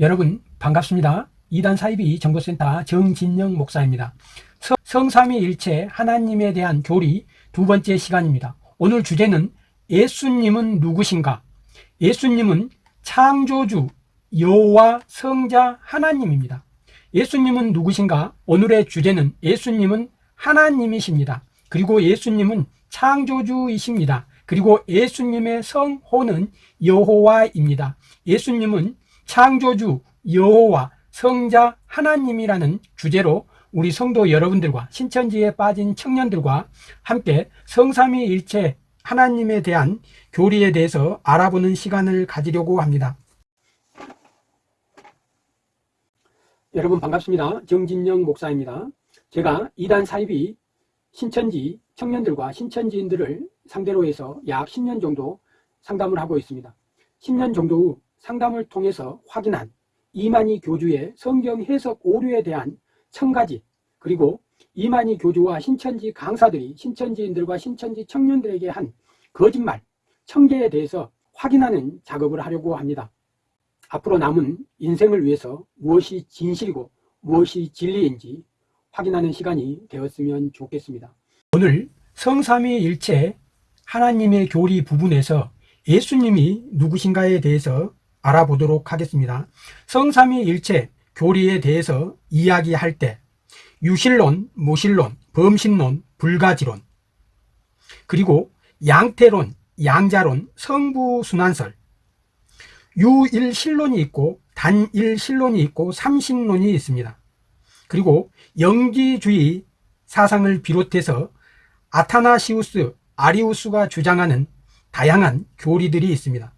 여러분 반갑습니다. 이단 사이비 정보센터 정진영 목사입니다. 성- 성삼위일체 하나님에 대한 교리 두 번째 시간입니다. 오늘 주제는 예수님은 누구신가? 예수님은 창조주 여호와 성자 하나님입니다. 예수님은 누구신가? 오늘의 주제는 예수님은 하나님이십니다. 그리고 예수님은 창조주이십니다. 그리고 예수님의 성호는 여호와입니다. 예수님은 창조주 여호와 성자 하나님이라는 주제로 우리 성도 여러분들과 신천지에 빠진 청년들과 함께 성삼위일체 하나님에 대한 교리에 대해서 알아보는 시간을 가지려고 합니다. 여러분 반갑습니다. 정진영 목사입니다. 제가 이단 사입이 신천지 청년들과 신천지인들을 상대로 해서 약 10년 정도 상담을 하고 있습니다. 10년 정도 후 상담을 통해서 확인한 이만희 교주의 성경 해석 오류에 대한 천 가지 그리고 이만희 교주와 신천지 강사들이 신천지인들과 신천지 청년들에게 한 거짓말 천 개에 대해서 확인하는 작업을 하려고 합니다. 앞으로 남은 인생을 위해서 무엇이 진실이고 무엇이 진리인지 확인하는 시간이 되었으면 좋겠습니다. 오늘 성삼위일체 하나님의 교리 부분에서 예수님이 누구신가에 대해서 알아보도록 하겠습니다. 성삼위일체 교리에 대해서 이야기할 때 유실론, 무실론, 범신론, 불가지론 그리고 양태론, 양자론, 성부순환설 유일신론이 있고 단일신론이 있고 삼신론이 있습니다. 그리고 영지주의 사상을 비롯해서 아타나시우스, 아리우스가 주장하는 다양한 교리들이 있습니다.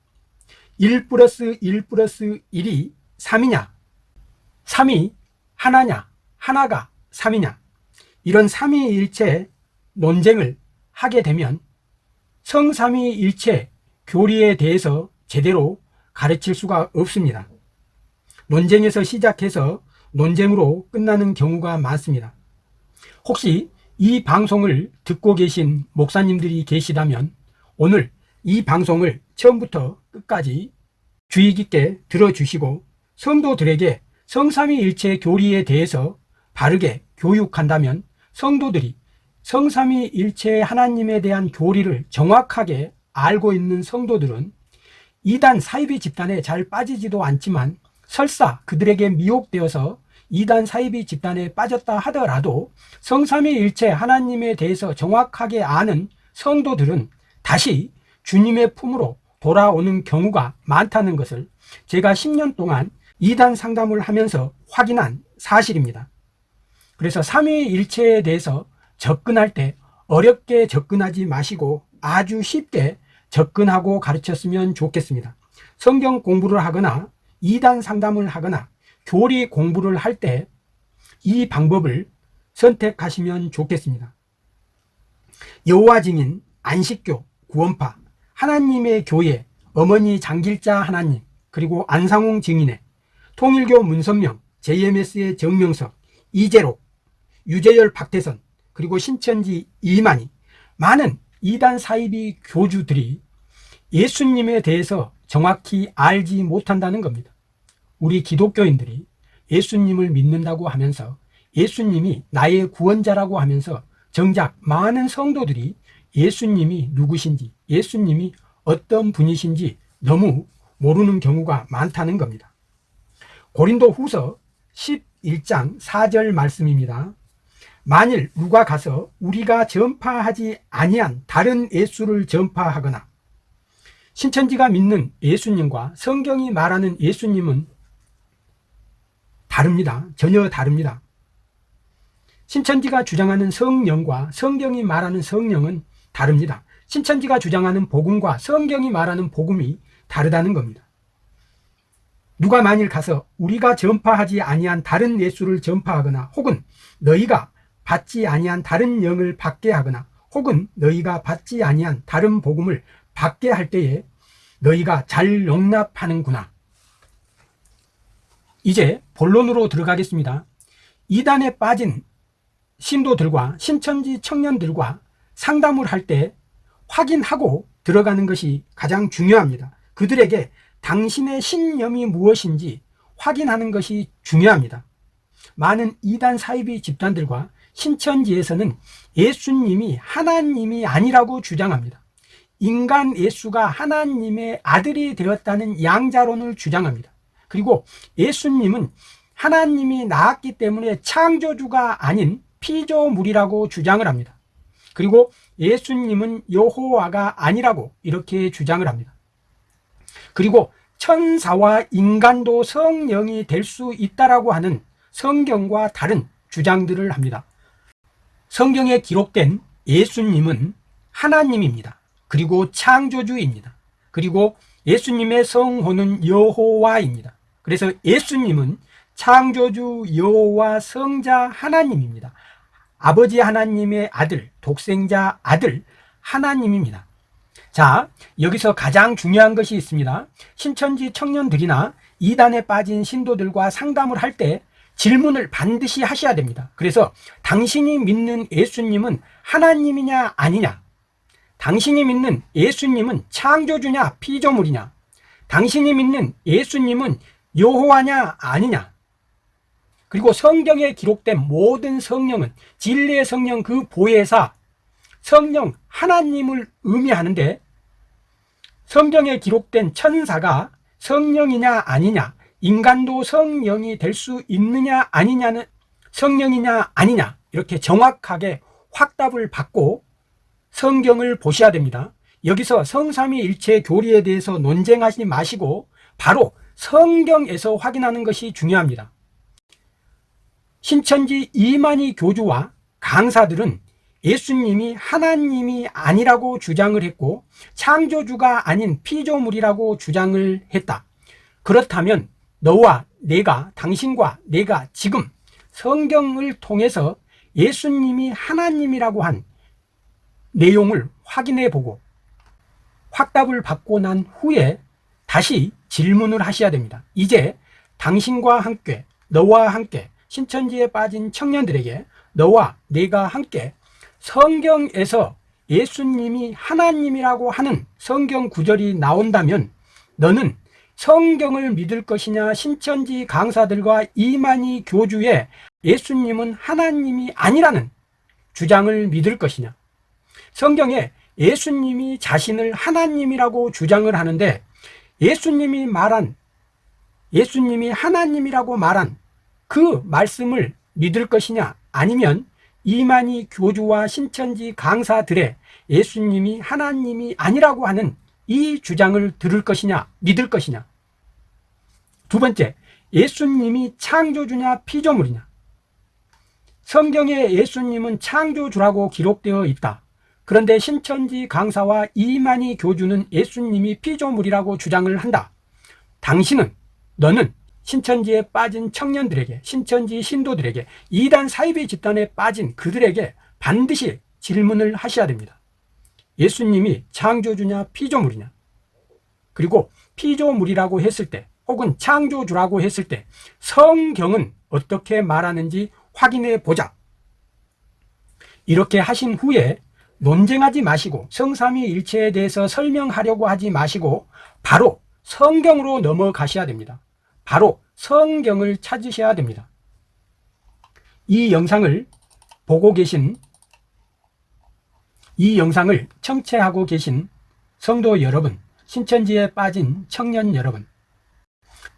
1 플러스 1 플러스 1이 3이냐 3이 하나냐 하나가 3이냐 이런 삼위일체 논쟁을 하게 되면 성삼위일체 교리에 대해서 제대로 가르칠 수가 없습니다. 논쟁에서 시작해서 논쟁으로 끝나는 경우가 많습니다. 혹시 이 방송을 듣고 계신 목사님들이 계시다면 오늘 이 방송을 처음부터 끝까지 주의 깊게 들어주시고 성도들에게 성삼위일체 교리에 대해서 바르게 교육한다면 성도들이 성삼위일체 하나님에 대한 교리를 정확하게 알고 있는 성도들은 이단 사이비 집단에 잘 빠지지도 않지만 설사 그들에게 미혹되어서 이단 사이비 집단에 빠졌다 하더라도 성삼위일체 하나님에 대해서 정확하게 아는 성도들은 다시 주님의 품으로 돌아오는 경우가 많다는 것을 제가 10년 동안 이단 상담을 하면서 확인한 사실입니다. 그래서 삼위일체에 대해서 접근할 때 어렵게 접근하지 마시고 아주 쉽게 접근하고 가르쳤으면 좋겠습니다. 성경 공부를 하거나 이단 상담을 하거나 교리 공부를 할 때 이 방법을 선택하시면 좋겠습니다. 여호와 증인, 안식교, 구원파, 하나님의 교회, 어머니 장길자 하나님, 그리고 안상홍 증인의 통일교 문선명, JMS의 정명석, 이재록, 유재열 박태선, 그리고 신천지 이만희, 많은 이단 사이비 교주들이 예수님에 대해서 정확히 알지 못한다는 겁니다. 우리 기독교인들이 예수님을 믿는다고 하면서 예수님이 나의 구원자라고 하면서 정작 많은 성도들이 예수님이 누구신지 예수님이 어떤 분이신지 너무 모르는 경우가 많다는 겁니다. 고린도 후서 11장 4절 말씀입니다. 만일 누가 가서 우리가 전파하지 아니한 다른 예수를 전파하거나 신천지가 믿는 예수님과 성경이 말하는 예수님은 다릅니다. 전혀 다릅니다. 신천지가 주장하는 성령과 성경이 말하는 성령은 다릅니다. 신천지가 주장하는 복음과 성경이 말하는 복음이 다르다는 겁니다. 누가 만일 가서 우리가 전파하지 아니한 다른 예수를 전파하거나 혹은 너희가 받지 아니한 다른 영을 받게 하거나 혹은 너희가 받지 아니한 다른 복음을 받게 할 때에 너희가 잘 용납하는구나. 이제 본론으로 들어가겠습니다. 이단에 빠진 신도들과 신천지 청년들과 상담을 할 때 확인하고 들어가는 것이 가장 중요합니다. 그들에게 당신의 신념이 무엇인지 확인하는 것이 중요합니다. 많은 이단 사이비 집단들과 신천지에서는 예수님이 하나님이 아니라고 주장합니다. 인간 예수가 하나님의 아들이 되었다는 양자론을 주장합니다. 그리고 예수님은 하나님이 낳았기 때문에 창조주가 아닌 피조물이라고 주장을 합니다. 그리고 예수님은 여호와가 아니라고 이렇게 주장을 합니다. 그리고 천사와 인간도 성령이 될 수 있다라고 하는 성경과 다른 주장들을 합니다. 성경에 기록된 예수님은 하나님입니다. 그리고 창조주입니다. 그리고 예수님의 성호는 여호와입니다. 그래서 예수님은 창조주 여호와 성자 하나님입니다. 아버지 하나님의 아들, 독생자 아들 하나님입니다. 자, 여기서 가장 중요한 것이 있습니다. 신천지 청년들이나 이단에 빠진 신도들과 상담을 할 때 질문을 반드시 하셔야 됩니다. 그래서 당신이 믿는 예수님은 하나님이냐 아니냐? 당신이 믿는 예수님은 창조주냐 피조물이냐? 당신이 믿는 예수님은 여호와냐 아니냐? 그리고 성경에 기록된 모든 성령은 진리의 성령 그 보혜사 성령 하나님을 의미하는데 성경에 기록된 천사가 성령이냐 아니냐 인간도 성령이 될 수 있느냐 아니냐는 성령이냐 아니냐 이렇게 정확하게 확답을 받고 성경을 보셔야 됩니다. 여기서 성삼위일체 교리에 대해서 논쟁하지 마시고 바로 성경에서 확인하는 것이 중요합니다 신천지 이만희 교주와 강사들은 예수님이 하나님이 아니라고 주장을 했고 창조주가 아닌 피조물이라고 주장을 했다. 그렇다면 너와 내가 당신과 내가 지금 성경을 통해서 예수님이 하나님이라고 한 내용을 확인해 보고 확답을 받고 난 후에 다시 질문을 하셔야 됩니다. 이제 당신과 함께 너와 함께 신천지에 빠진 청년들에게 너와 내가 함께 성경에서 예수님이 하나님이라고 하는 성경 구절이 나온다면 너는 성경을 믿을 것이냐? 신천지 강사들과 이만희 교주의 예수님은 하나님이 아니라는 주장을 믿을 것이냐? 성경에 예수님이 자신을 하나님이라고 주장을 하는데 예수님이 말한 예수님이 하나님이라고 말한 그 말씀을 믿을 것이냐? 아니면 이만희 교주와 신천지 강사들의 예수님이 하나님이 아니라고 하는 이 주장을 들을 것이냐? 믿을 것이냐? 두 번째 예수님이 창조주냐 피조물이냐? 성경에 예수님은 창조주라고 기록되어 있다. 그런데 신천지 강사와 이만희 교주는 예수님이 피조물이라고 주장을 한다. 당신은 너는 신천지에 빠진 청년들에게 신천지 신도들에게 이단 사이비 집단에 빠진 그들에게 반드시 질문을 하셔야 됩니다. 예수님이 창조주냐 피조물이냐? 그리고 피조물이라고 했을 때 혹은 창조주라고 했을 때 성경은 어떻게 말하는지 확인해 보자. 이렇게 하신 후에 논쟁하지 마시고 성삼위일체에 대해서 설명하려고 하지 마시고 바로 성경으로 넘어가셔야 됩니다 바로 성경을 찾으셔야 됩니다. 이 영상을 보고 계신 이 영상을 청취하고 계신 성도 여러분 신천지에 빠진 청년 여러분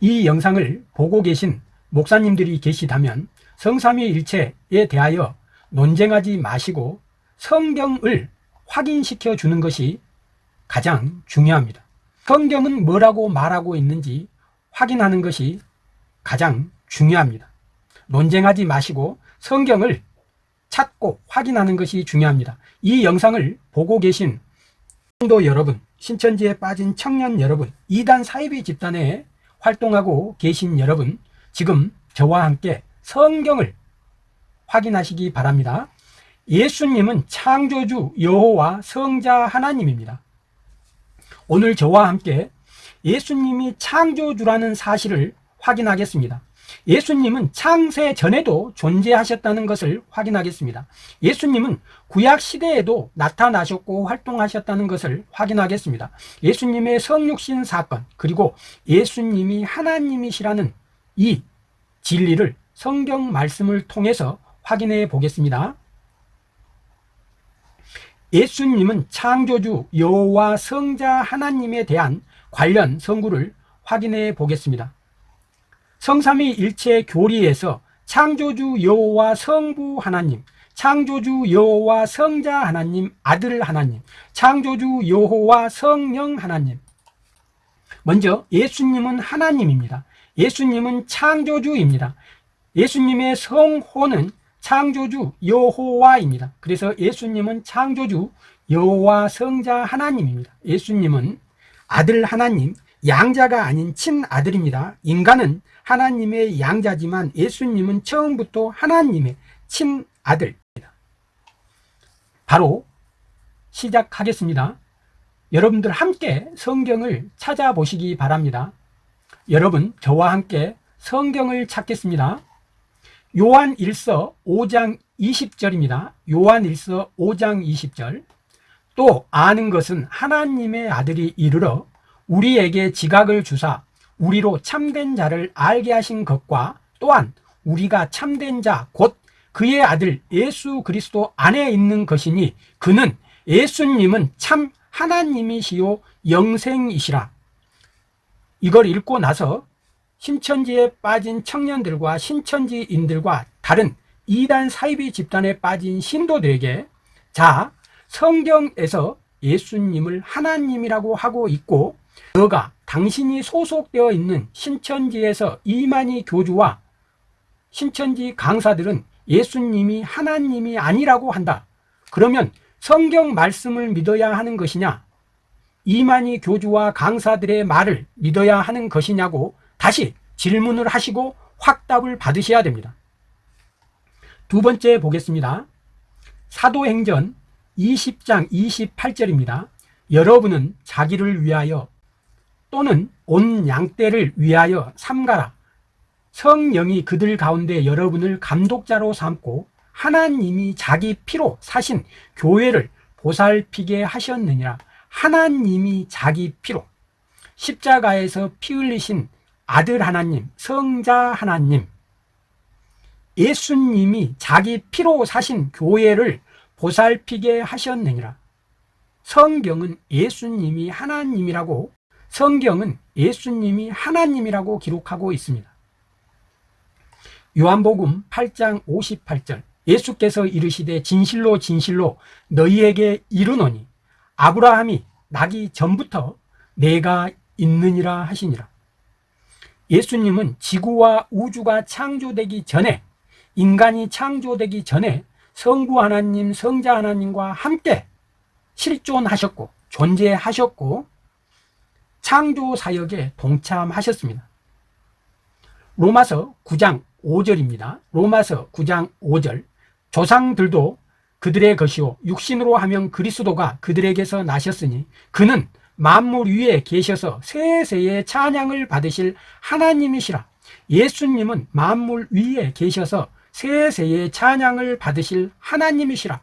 이 영상을 보고 계신 목사님들이 계시다면 성삼위일체에 대하여 논쟁하지 마시고 성경을 확인시켜 주는 것이 가장 중요합니다. 성경은 뭐라고 말하고 있는지 확인하는 것이 가장 중요합니다. 논쟁하지 마시고 성경을 찾고 확인하는 것이 중요합니다. 이 영상을 보고 계신 성도 여러분 신천지에 빠진 청년 여러분 이단 사이비 집단에 활동하고 계신 여러분 지금 저와 함께 성경을 확인하시기 바랍니다. 예수님은 창조주 여호와 성자 하나님입니다. 오늘 저와 함께 예수님이 창조주라는 사실을 확인하겠습니다. 예수님은 창세 전에도 존재하셨다는 것을 확인하겠습니다. 예수님은 구약 시대에도 나타나셨고 활동하셨다는 것을 확인하겠습니다. 예수님의 성육신 사건 그리고 예수님이 하나님이시라는 이 진리를 성경 말씀을 통해서 확인해 보겠습니다. 예수님은 창조주 여호와 성자 하나님에 대한 관련 성구를 확인해 보겠습니다. 성삼위일체 교리에서 창조주 여호와 성부 하나님, 창조주 여호와 성자 하나님, 아들 하나님, 창조주 여호와 성령 하나님. 먼저 예수님은 하나님입니다. 예수님은 창조주입니다. 예수님의 성호는 창조주 여호와입니다. 그래서 예수님은 창조주 여호와 성자 하나님입니다. 예수님은 아들 하나님, 양자가 아닌 친아들입니다. 인간은 하나님의 양자지만 예수님은 처음부터 하나님의 친아들입니다. 바로 시작하겠습니다. 여러분들 함께 성경을 찾아보시기 바랍니다. 여러분 저와 함께 성경을 찾겠습니다. 요한 1서 5장 20절입니다. 요한 1서 5장 20절. 또 아는 것은 하나님의 아들이 이르러 우리에게 지각을 주사 우리로 참된 자를 알게 하신 것과 또한 우리가 참된 자 곧 그의 아들 예수 그리스도 안에 있는 것이니 그는 예수님은 참 하나님이시요 영생이시라. 이걸 읽고 나서 신천지에 빠진 청년들과 신천지인들과 다른 이단 사이비 집단에 빠진 신도들에게 자 성경에서 예수님을 하나님이라고 하고 있고 너가 당신이 소속되어 있는 신천지에서 이만희 교주와 신천지 강사들은 예수님이 하나님이 아니라고 한다 그러면 성경 말씀을 믿어야 하는 것이냐 이만희 교주와 강사들의 말을 믿어야 하는 것이냐고 다시 질문을 하시고 확답을 받으셔야 됩니다. 두 번째 보겠습니다. 사도행전 20장 28절입니다. 여러분은 자기를 위하여 또는 온 양떼를 위하여 삼가라. 성령이 그들 가운데 여러분을 감독자로 삼고 하나님이 자기 피로 사신 교회를 보살피게 하셨느니라. 하나님이 자기 피로 십자가에서 피 흘리신 아들 하나님, 성자 하나님, 예수님이 자기 피로 사신 교회를 보살피게 하셨느니라. 성경은 예수님이 하나님이라고 성경은 예수님이 하나님이라고 기록하고 있습니다. 요한복음 8장 58절 예수께서 이르시되 진실로 진실로 너희에게 이르노니 아브라함이 나기 전부터 내가 있느니라 하시니라. 예수님은 지구와 우주가 창조되기 전에 인간이 창조되기 전에 성부 하나님, 성자 하나님과 함께 실존하셨고 존재하셨고 창조 사역에 동참하셨습니다. 로마서 9장 5절입니다. 로마서 9장 5절 조상들도 그들의 것이요 육신으로 하면 그리스도가 그들에게서 나셨으니 그는 만물 위에 계셔서 세세의 찬양을 받으실 하나님이시라 예수님은 만물 위에 계셔서 세세의 찬양을 받으실 하나님이시라.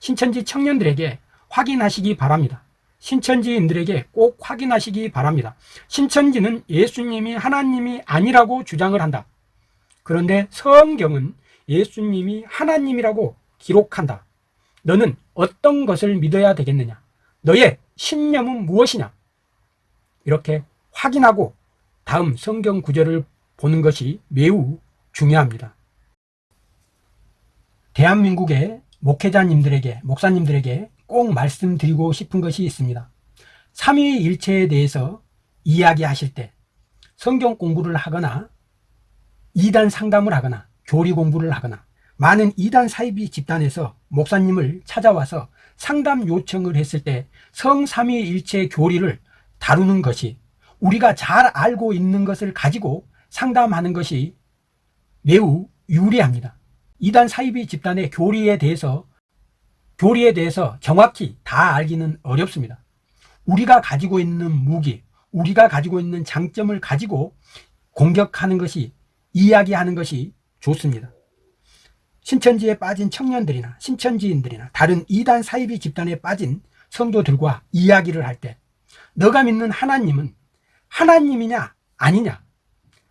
신천지 청년들에게 확인하시기 바랍니다. 신천지인들에게 꼭 확인하시기 바랍니다. 신천지는 예수님이 하나님이 아니라고 주장을 한다. 그런데 성경은 예수님이 하나님이라고 기록한다. 너는 어떤 것을 믿어야 되겠느냐? 너의 신념은 무엇이냐? 이렇게 확인하고 다음 성경 구절을 보는 것이 매우 중요합니다 대한민국의 목회자님들에게 목사님들에게 꼭 말씀드리고 싶은 것이 있습니다. 삼위일체에 대해서 이야기하실 때 성경 공부를 하거나 이단 상담을 하거나 교리 공부를 하거나 많은 이단 사이비 집단에서 목사님을 찾아와서 상담 요청을 했을 때 성삼위일체 교리를 다루는 것이 우리가 잘 알고 있는 것을 가지고 상담하는 것이 매우 유리합니다 이단 사이비 집단의 교리에 대해서 교리에 대해서 정확히 다 알기는 어렵습니다 우리가 가지고 있는 무기 우리가 가지고 있는 장점을 가지고 공격하는 것이 이야기하는 것이 좋습니다 신천지에 빠진 청년들이나 신천지인들이나 다른 이단 사이비 집단에 빠진 성도들과 이야기를 할 때 너가 믿는 하나님은 하나님이냐 아니냐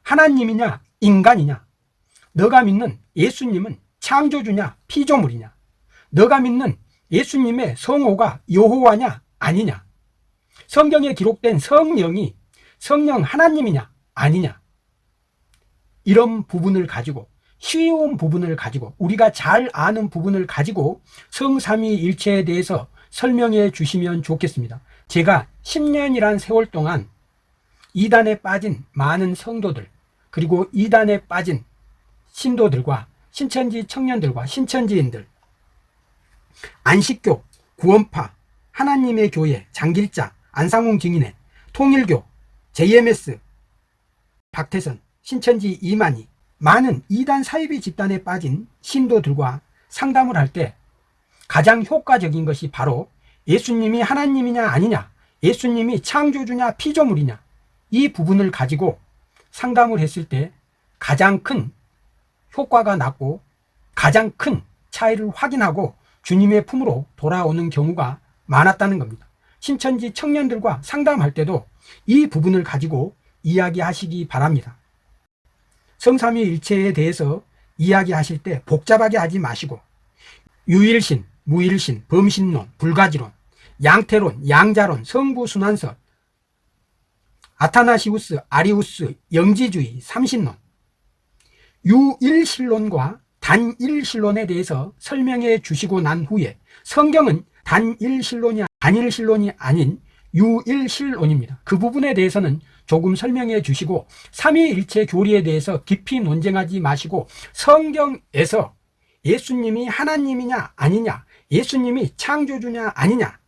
하나님이냐 인간이냐? 너가 믿는 예수님은 창조주냐? 피조물이냐? 너가 믿는 예수님의 성호가 여호와냐? 아니냐? 성경에 기록된 성령이 성령 하나님이냐? 아니냐? 이런 부분을 가지고 쉬운 부분을 가지고 우리가 잘 아는 부분을 가지고 성삼위일체에 대해서 설명해 주시면 좋겠습니다 제가 10년이란 세월 동안 이단에 빠진 많은 성도들 그리고 이단에 빠진 신도들과 신천지 청년들과 신천지인들 안식교, 구원파, 하나님의 교회, 장길자, 안상홍 증인회, 통일교, JMS, 박태선, 신천지 이만희 많은 이단 사이비 집단에 빠진 신도들과 상담을 할 때 가장 효과적인 것이 바로 예수님이 하나님이냐 아니냐 예수님이 창조주냐 피조물이냐 이 부분을 가지고 상담을 했을 때 가장 큰 효과가 났고 가장 큰 차이를 확인하고 주님의 품으로 돌아오는 경우가 많았다는 겁니다. 신천지 청년들과 상담할 때도 이 부분을 가지고 이야기하시기 바랍니다. 성삼위일체에 대해서 이야기하실 때 복잡하게 하지 마시고 유일신, 무일신, 범신론, 불가지론, 양태론, 양자론, 성부순환설, 아타나시우스, 아리우스, 영지주의, 삼신론, 유일신론과 단일신론에 대해서 설명해 주시고 난 후에 성경은 단일신론이 단일신론이 아닌 유일신론입니다. 그 부분에 대해서는 조금 설명해 주시고 삼위일체 교리에 대해서 깊이 논쟁하지 마시고 성경에서 예수님이 하나님이냐 아니냐 예수님이 창조주냐 아니냐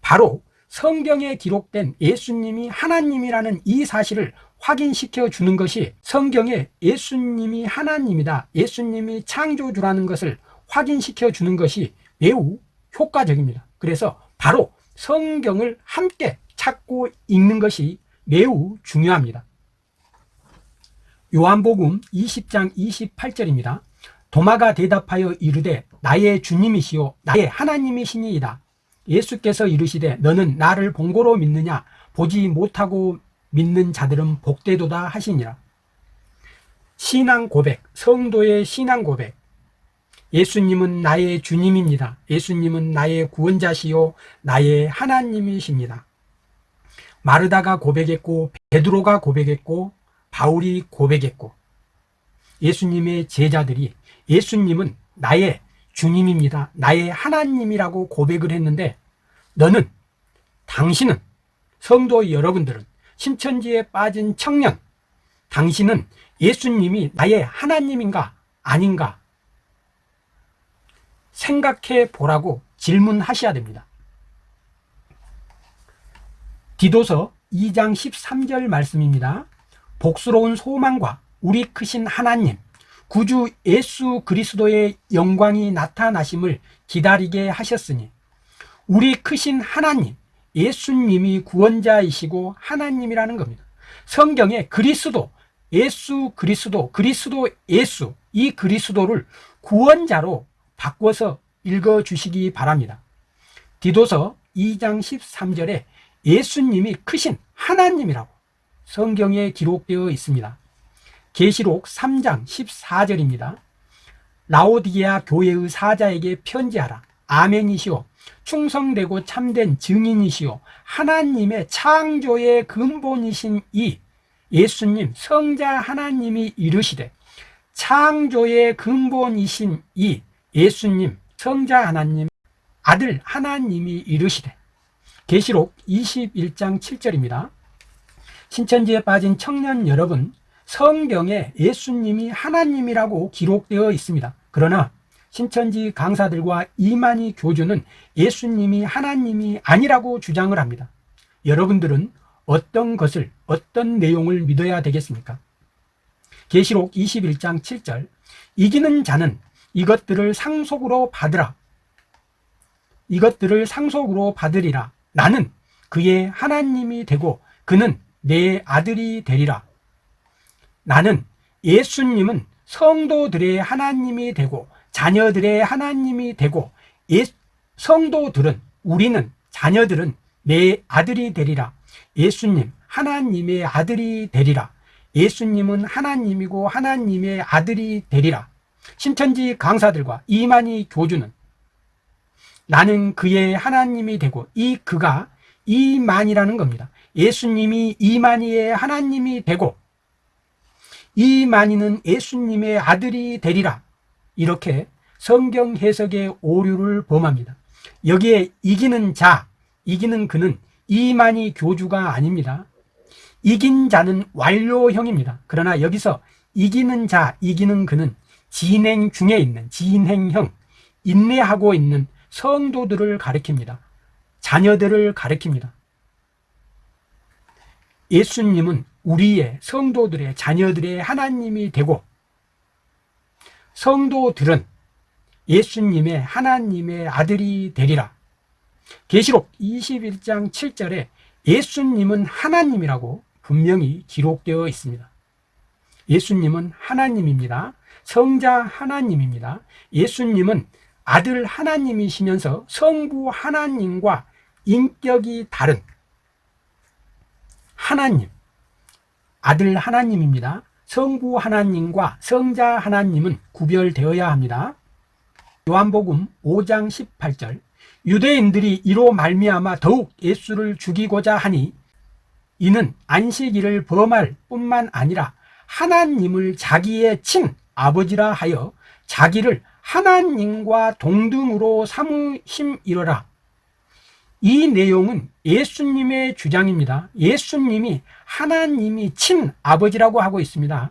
바로 성경에 기록된 예수님이 하나님이라는 이 사실을 확인시켜 주는 것이 성경에 예수님이 하나님이다. 예수님이 창조주라는 것을 확인시켜 주는 것이 매우 효과적입니다. 그래서 바로 성경을 함께 찾고 읽는 것이 매우 중요합니다. 요한복음 20장 28절입니다. 도마가 대답하여 이르되 나의 주님이시요 나의 하나님이시니이다. 예수께서 이르시되 너는 나를 본고로 믿느냐? 보지 못하고 믿는 자들은 복되도다 하시니라. 신앙 고백 성도의 신앙 고백. 예수님은 나의 주님입니다. 예수님은 나의 구원자시요 나의 하나님이십니다. 마르다가 고백했고 베드로가 고백했고 바울이 고백했고 예수님의 제자들이 예수님은 나의 주님입니다. 나의 하나님이라고 고백을 했는데 너는 당신은 성도 여러분들은 신천지에 빠진 청년 당신은 예수님이 나의 하나님인가 아닌가 생각해 보라고 질문하셔야 됩니다. 디도서 2장 13절 말씀입니다. 복스러운 소망과 우리 크신 하나님 구주 예수 그리스도의 영광이 나타나심을 기다리게 하셨으니 우리 크신 하나님 예수님이 구원자이시고 하나님이라는 겁니다 성경에 그리스도 예수 그리스도 그리스도 예수 이 그리스도를 구원자로 바꿔서 읽어주시기 바랍니다 디도서 2장 13절에 예수님이 크신 하나님이라고 성경에 기록되어 있습니다 계시록 3장 14절입니다. 라오디게아 교회의 사자에게 편지하라. 아멘이시오. 충성되고 참된 증인이시오. 하나님의 창조의 근본이신 이 예수님 성자 하나님이 이르시되 창조의 근본이신 이 예수님 성자 하나님 아들 하나님이 이르시되 계시록 21장 7절입니다. 신천지에 빠진 청년 여러분 성경에 예수님이 하나님이라고 기록되어 있습니다 그러나 신천지 강사들과 이만희 교주는 예수님이 하나님이 아니라고 주장을 합니다. 여러분들은 어떤 것을 어떤 내용을 믿어야 되겠습니까? 계시록 21장 7절 이기는 자는 이것들을 상속으로 받으라. 이것들을 상속으로 받으리라. 나는 그의 하나님이 되고 그는 내 아들이 되리라. 나는 예수님은 성도들의 하나님이 되고 자녀들의 하나님이 되고 예, 성도들은 우리는 자녀들은 내 아들이 되리라. 예수님 하나님의 아들이 되리라. 예수님은 하나님이고 하나님의 아들이 되리라. 신천지 강사들과 이만희 교주는 나는 그의 하나님이 되고 이 그가 이만이라는 겁니다. 예수님이 이만희의 하나님이 되고 이만희는 예수님의 아들이 되리라 이렇게 성경 해석의 오류를 범합니다. 여기에 이기는 자, 이기는 그는 이만희 교주가 아닙니다. 이긴 자는 완료형입니다. 그러나 여기서 이기는 자, 이기는 그는 진행 중에 있는 진행형, 인내하고 있는 성도들을 가리킵니다. 자녀들을 가리킵니다. 예수님은 우리의 성도들의 자녀들의 하나님이 되고 성도들은 예수님의 하나님의 아들이 되리라. 계시록 21장 7절에 예수님은 하나님이라고 분명히 기록되어 있습니다. 예수님은 하나님입니다. 성자 하나님입니다. 예수님은 아들 하나님이시면서 성부 하나님과 인격이 다른 하나님 아들 하나님입니다 성부 하나님과 성자 하나님은 구별되어야 합니다. 요한복음 5장 18절 유대인들이 이로 말미암아 더욱 예수를 죽이고자 하니 이는 안식일을 범할 뿐만 아니라 하나님을 자기의 친 아버지라 하여 자기를 하나님과 동등으로 삼으심이러라. 이 내용은 예수님의 주장입니다. 예수님이 하나님이 친아버지라고 하고 있습니다.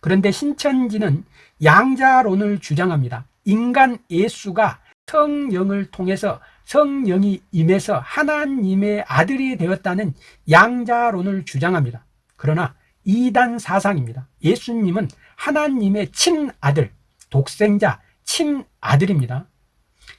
그런데 신천지는 양자론을 주장합니다. 인간 예수가 성령을 통해서 성령이 임해서 하나님의 아들이 되었다는 양자론을 주장합니다. 그러나 이단 사상입니다. 예수님은 하나님의 친아들 독생자 친아들입니다.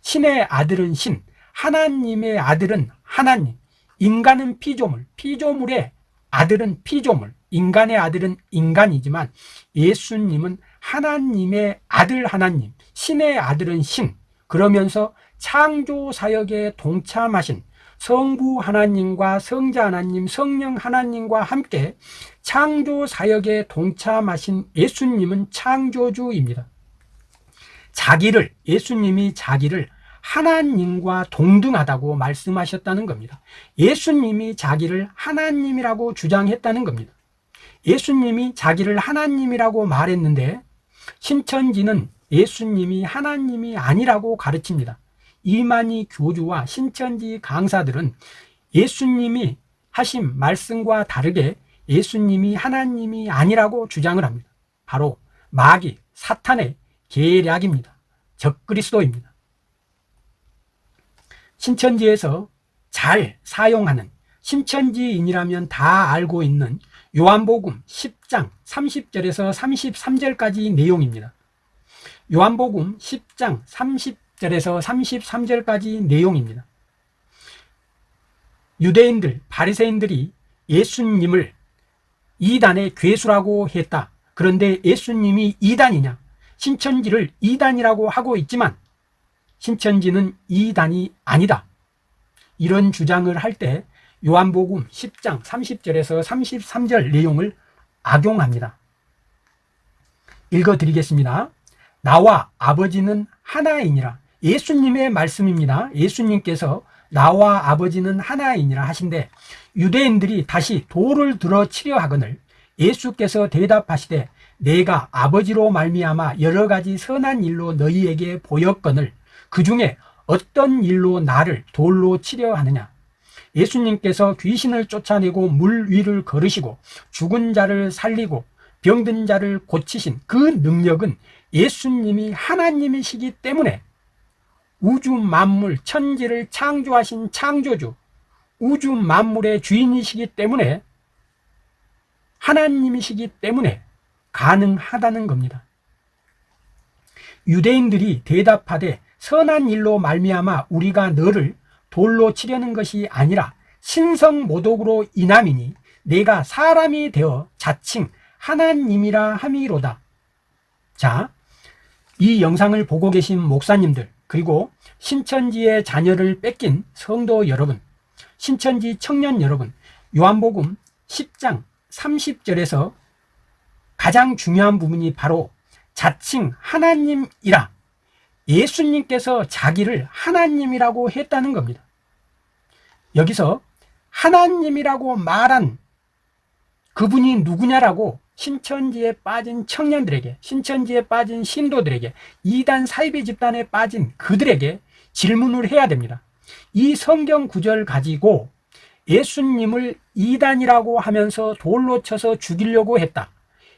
신의 아들은 신 하나님의 아들은 하나님. 인간은 피조물 피조물의 아들은 피조물 인간의 아들은 인간이지만 예수님은 하나님의 아들 하나님 신의 아들은 신. 그러면서 창조 사역에 동참하신 성부 하나님과 성자 하나님 성령 하나님과 함께 창조 사역에 동참하신 예수님은 창조주입니다. 자기를 예수님이 자기를 하나님과 동등하다고 말씀하셨다는 겁니다. 예수님이 자기를 하나님이라고 주장했다는 겁니다. 예수님이 자기를 하나님이라고 말했는데 신천지는 예수님이 하나님이 아니라고 가르칩니다. 이만희 교주와 신천지 강사들은 예수님이 하신 말씀과 다르게 예수님이 하나님이 아니라고 주장을 합니다. 바로 마귀 사탄의 계략입니다. 적그리스도입니다 신천지에서 잘 사용하는 신천지인이라면 다 알고 있는 요한복음 10장 30절에서 33절까지 내용입니다. 요한복음 10장 30절에서 33절까지 내용입니다. 유대인들 바리새인들이 예수님을 이단의 괴수라고 했다. 그런데 예수님이 이단이냐? 신천지를 이단이라고 하고 있지만 신천지는 이단이 아니다. 이런 주장을 할 때 요한복음 10장 30절에서 33절 내용을 악용합니다. 읽어드리겠습니다. 나와 아버지는 하나이니라. 예수님의 말씀입니다. 예수님께서 나와 아버지는 하나이니라 하신데 유대인들이 다시 돌을 들어 치려 하거늘 예수께서 대답하시되 내가 아버지로 말미암아 여러 가지 선한 일로 너희에게 보였거늘 그 중에 어떤 일로 나를 돌로 치려 하느냐? 예수님께서 귀신을 쫓아내고 물 위를 걸으시고 죽은 자를 살리고 병든 자를 고치신 그 능력은 예수님이 하나님이시기 때문에 우주 만물 천지를 창조하신 창조주 우주 만물의 주인이시기 때문에 하나님이시기 때문에 가능하다는 겁니다. 유대인들이 대답하되 선한 일로 말미암아 우리가 너를 돌로 치려는 것이 아니라 신성 모독으로 인함이니 내가 사람이 되어 자칭 하나님이라 함이로다. 자, 이 영상을 보고 계신 목사님들 그리고 신천지의 자녀를 뺏긴 성도 여러분 신천지 청년 여러분 요한복음 10장 30절에서 가장 중요한 부분이 바로 자칭 하나님이라 예수님께서 자기를 하나님이라고 했다는 겁니다. 여기서 하나님이라고 말한 그분이 누구냐라고 신천지에 빠진 청년들에게 신천지에 빠진 신도들에게 이단 사이비 집단에 빠진 그들에게 질문을 해야 됩니다. 이 성경 구절 가지고 예수님을 이단이라고 하면서 돌로 쳐서 죽이려고 했다.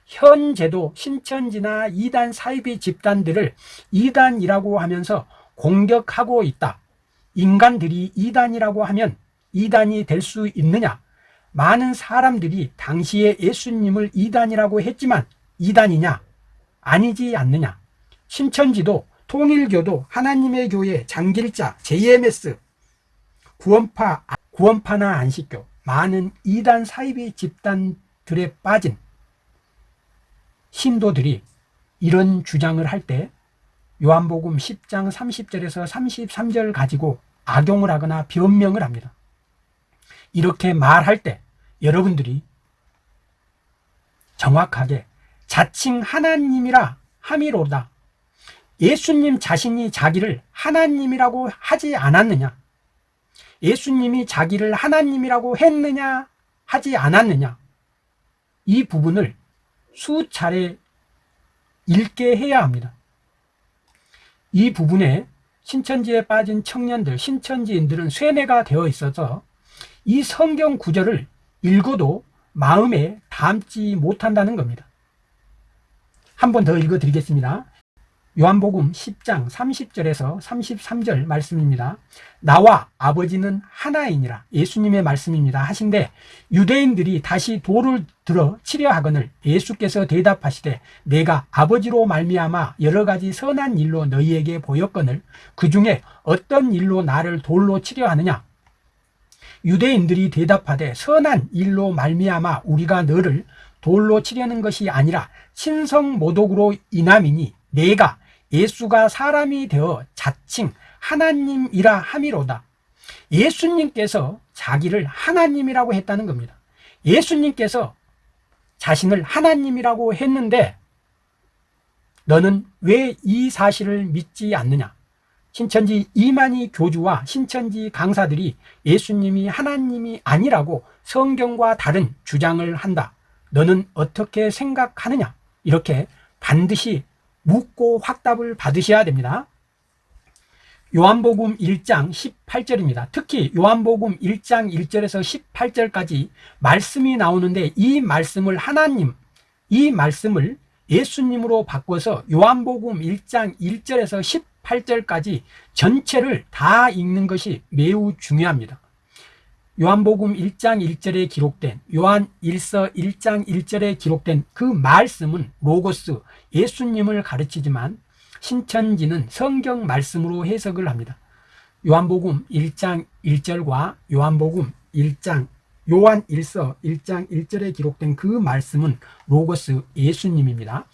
현재도 신천지나 이단 사이비 집단들을 이단이라고 하면서 공격하고 있다. 인간들이 이단이라고 하면 이단이 될 수 있느냐? 많은 사람들이 당시에 예수님을 이단이라고 했지만 이단이냐? 아니지 않느냐? 신천지도 통일교도 하나님의 교회 장길자 JMS 구원파 구원파나 안식교 많은 이단 사이비 집단들에 빠진 신도들이 이런 주장을 할 때 요한복음 10장 30절에서 33절 가지고 악용을 하거나 변명을 합니다. 이렇게 말할 때 여러분들이 정확하게 자칭 하나님이라 함이로다. 예수님 자신이 자기를 하나님이라고 하지 않았느냐? 예수님이 자기를 하나님이라고 했느냐? 하지 않았느냐? 이 부분을 수차례 읽게 해야 합니다. 이 부분에 신천지에 빠진 청년들, 신천지인들은 쇠뇌가 되어 있어서 이 성경 구절을 읽어도 마음에 담지 못한다는 겁니다. 한 번 더 읽어 드리겠습니다. 요한복음 10장 30절에서 33절 말씀입니다. 나와 아버지는 하나이니라. 예수님의 말씀입니다. 하신데 유대인들이 다시 돌을 들어 치려 하거늘 예수께서 대답하시되 내가 아버지로 말미암아 여러 가지 선한 일로 너희에게 보였거늘 그 중에 어떤 일로 나를 돌로 치려 하느냐? 유대인들이 대답하되 선한 일로 말미암아 우리가 너를 돌로 치려는 것이 아니라 신성 모독으로 인함이니 내가 예수가 사람이 되어 자칭 하나님이라 함이로다. 예수님께서 자기를 하나님이라고 했다는 겁니다. 예수님께서 자신을 하나님이라고 했는데 너는 왜 이 사실을 믿지 않느냐? 신천지 이만희 교주와 신천지 강사들이 예수님이 하나님이 아니라고 성경과 다른 주장을 한다. 너는 어떻게 생각하느냐? 이렇게 반드시 묻고 확답을 받으셔야 됩니다. 요한복음 1장 18절입니다. 특히 요한복음 1장 1절에서 18절까지 말씀이 나오는데 이 말씀을 하나님, 이 말씀을 예수님으로 바꿔서 요한복음 1장 1절에서 18절까지 전체를 다 읽는 것이 매우 중요합니다. 요한복음 1장 1절에 기록된 요한 1서 1장 1절에 기록된 그 말씀은 로고스 예수님을 가르치지만 신천지는 성경 말씀으로 해석을 합니다. 요한복음 1장 1절과 요한복음 1장 요한 1서 1장 1절에 기록된 그 말씀은 로고스 예수님입니다.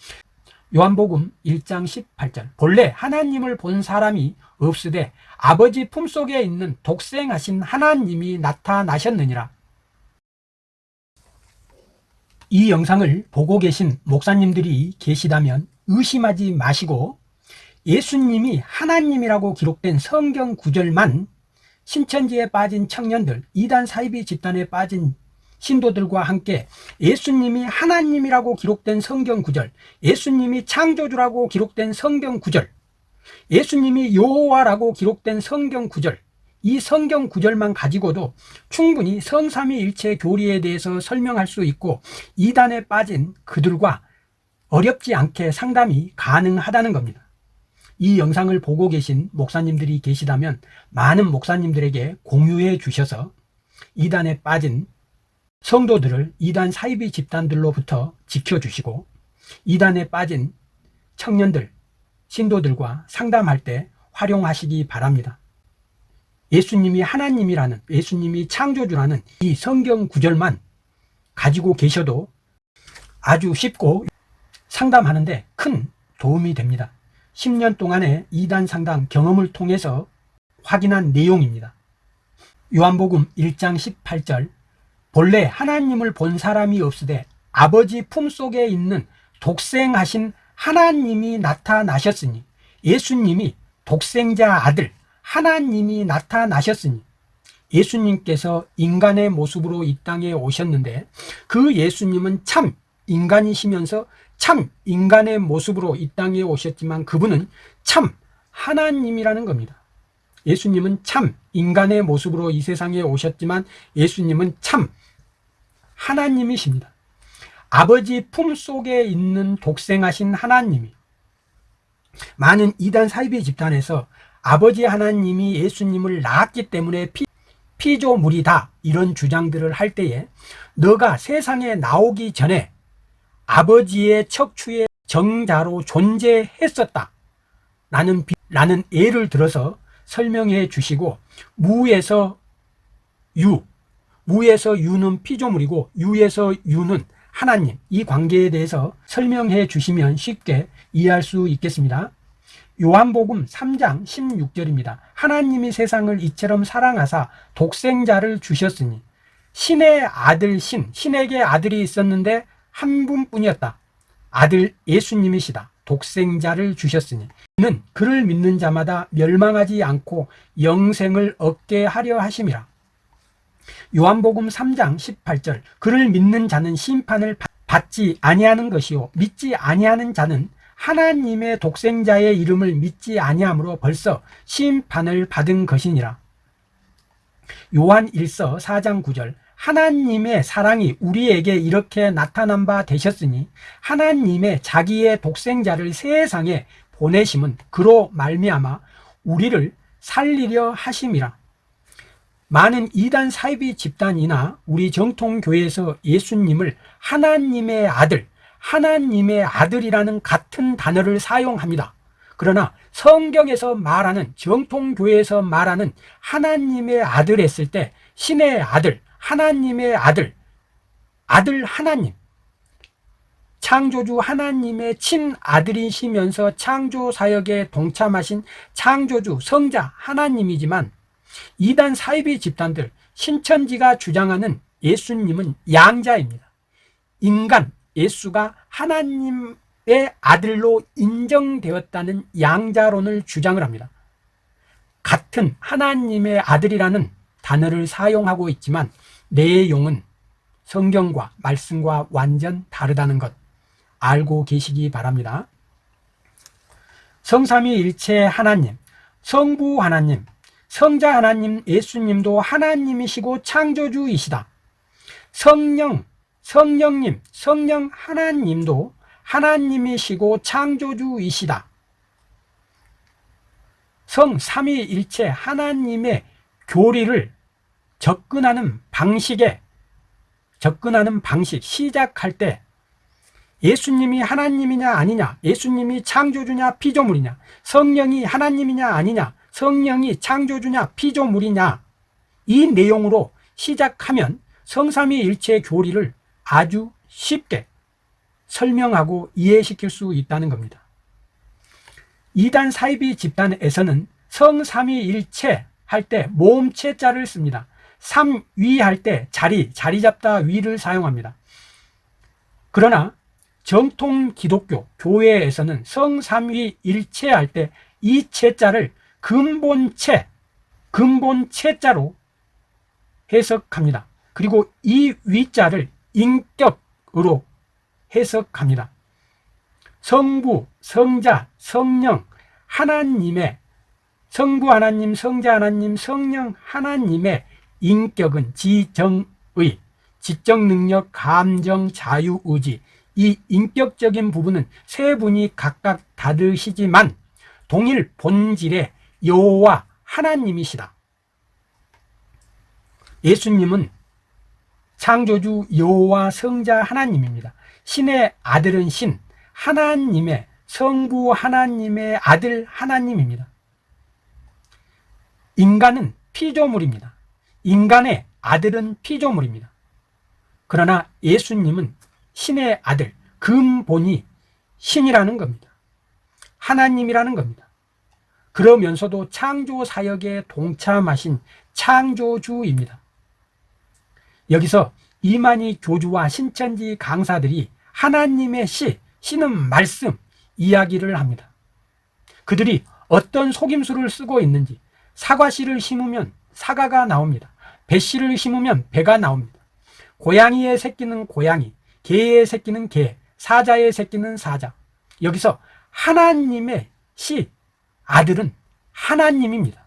요한복음 1장 18절. 본래 하나님을 본 사람이 없으되 아버지 품속에 있는 독생하신 하나님이 나타나셨느니라. 이 영상을 보고 계신 목사님들이 계시다면 의심하지 마시고 예수님이 하나님이라고 기록된 성경 구절만 신천지에 빠진 청년들 이단 사이비 집단에 빠진 신도들과 함께 예수님이 하나님이라고 기록된 성경 구절, 예수님이 창조주라고 기록된 성경 구절, 예수님이 여호와라고 기록된 성경 구절, 이 성경 구절만 가지고도 충분히 성삼위일체 교리에 대해서 설명할 수 있고 이단에 빠진 그들과 어렵지 않게 상담이 가능하다는 겁니다. 이 영상을 보고 계신 목사님들이 계시다면 많은 목사님들에게 공유해 주셔서 이단에 빠진 성도들을 이단 사이비 집단들로부터 지켜주시고 이단에 빠진 청년들, 신도들과 상담할 때 활용하시기 바랍니다. 예수님이 하나님이라는 예수님이 창조주라는 이 성경 구절만 가지고 계셔도 아주 쉽고 상담하는데 큰 도움이 됩니다. 10년 동안의 이단 상담 경험을 통해서 확인한 내용입니다. 요한복음 1장 18절 본래 하나님을 본 사람이 없으되 아버지 품속에 있는 독생하신 하나님이 나타나셨으니 예수님이 독생자 아들 하나님이 나타나셨으니 예수님께서 인간의 모습으로 이 땅에 오셨는데 그 예수님은 참 인간이시면서 참 인간의 모습으로 이 땅에 오셨지만 그분은 참 하나님이라는 겁니다. 예수님은 참 인간의 모습으로 이 세상에 오셨지만 예수님은 참 하나님이십니다. 아버지 품 속에 있는 독생하신 하나님이 많은 이단 사이비 집단에서 아버지 하나님이 예수님을 낳았기 때문에 피, 피조물이다 이런 주장들을 할 때에 너가 세상에 나오기 전에 아버지의 척추의 정자로 존재했었다 라는, 라는 예를 들어서 설명해 주시고 무에서 유 무에서 유는 피조물이고 유에서 유는 하나님. 이 관계에 대해서 설명해 주시면 쉽게 이해할 수 있겠습니다. 요한복음 3장 16절입니다. 하나님이 세상을 이처럼 사랑하사 독생자를 주셨으니 신의 아들 신 신에게 아들이 있었는데 한 분뿐이었다. 아들 예수님이시다. 독생자를 주셨으니 는 그를 믿는 자마다 멸망하지 않고 영생을 얻게 하려 하심이라 요한복음 3장 18절 그를 믿는 자는 심판을 받지 아니하는 것이요 믿지 아니하는 자는 하나님의 독생자의 이름을 믿지 아니하므로 벌써 심판을 받은 것이니라. 요한 1서 4장 9절 하나님의 사랑이 우리에게 이렇게 나타난 바 되셨으니 하나님의 자기의 독생자를 세상에 보내심은 그로 말미암아 우리를 살리려 하심이라 많은 이단 사이비 집단이나 우리 정통교회에서 예수님을 하나님의 아들 하나님의 아들이라는 같은 단어를 사용합니다. 그러나 성경에서 말하는 정통교회에서 말하는 하나님의 아들 했을 때 신의 아들 하나님의 아들 아들 하나님 창조주 하나님의 친아들이시면서 창조 사역에 동참하신 창조주 성자 하나님이지만 이단 사이비 집단들 신천지가 주장하는 예수님은 양자입니다. 인간 예수가 하나님의 아들로 인정되었다는 양자론을 주장을 합니다. 같은 하나님의 아들이라는 단어를 사용하고 있지만 내용은 성경과 말씀과 완전 다르다는 것 알고 계시기 바랍니다. 성삼위일체 하나님 성부 하나님 성자 하나님 예수님도 하나님이시고 창조주이시다. 성령 성령님 성령 하나님도 하나님이시고 창조주이시다. 성 삼위일체 하나님의 교리를 접근하는 방식에 접근하는 방식 시작할 때 예수님이 하나님이냐 아니냐 예수님이 창조주냐 피조물이냐 성령이 하나님이냐 아니냐 성령이 창조주냐 피조물이냐 이 내용으로 시작하면 성삼위일체 교리를 아주 쉽게 설명하고 이해시킬 수 있다는 겁니다. 이단 사이비 집단에서는 성삼위일체 할 때 모음체자를 씁니다. 삼위 할 때 자리, 자리 잡다 위를 사용합니다. 그러나 정통 기독교 교회에서는 성삼위 일체 할 때 이 체자를 근본체, 근본체자로 해석합니다. 그리고 이 위자를 인격으로 해석합니다. 성부, 성자, 성령, 하나님의 성부 하나님, 성자 하나님, 성령 하나님의 인격은 지정의, 지적 능력, 감정, 자유, 의지 이 인격적인 부분은 세 분이 각각 다르시지만 동일 본질의 여호와 하나님이시다. 예수님은 창조주 여호와 성자 하나님입니다. 신의 아들은 신 하나님의 성부 하나님의 아들 하나님입니다. 인간은 피조물입니다. 인간의 아들은 피조물입니다. 그러나 예수님은 신의 아들 근본이 신이라는 겁니다. 하나님이라는 겁니다 그러면서도 창조 사역에 동참하신 창조주입니다 여기서 이만희 교주와 신천지 강사들이 하나님의 시, 씨는 말씀 이야기를 합니다. 그들이 어떤 속임수를 쓰고 있는지 사과씨를 심으면 사과가 나옵니다. 배씨를 심으면 배가 나옵니다. 고양이의 새끼는 고양이, 개의 새끼는 개, 사자의 새끼는 사자. 여기서 하나님의 씨, 아들은 하나님입니다.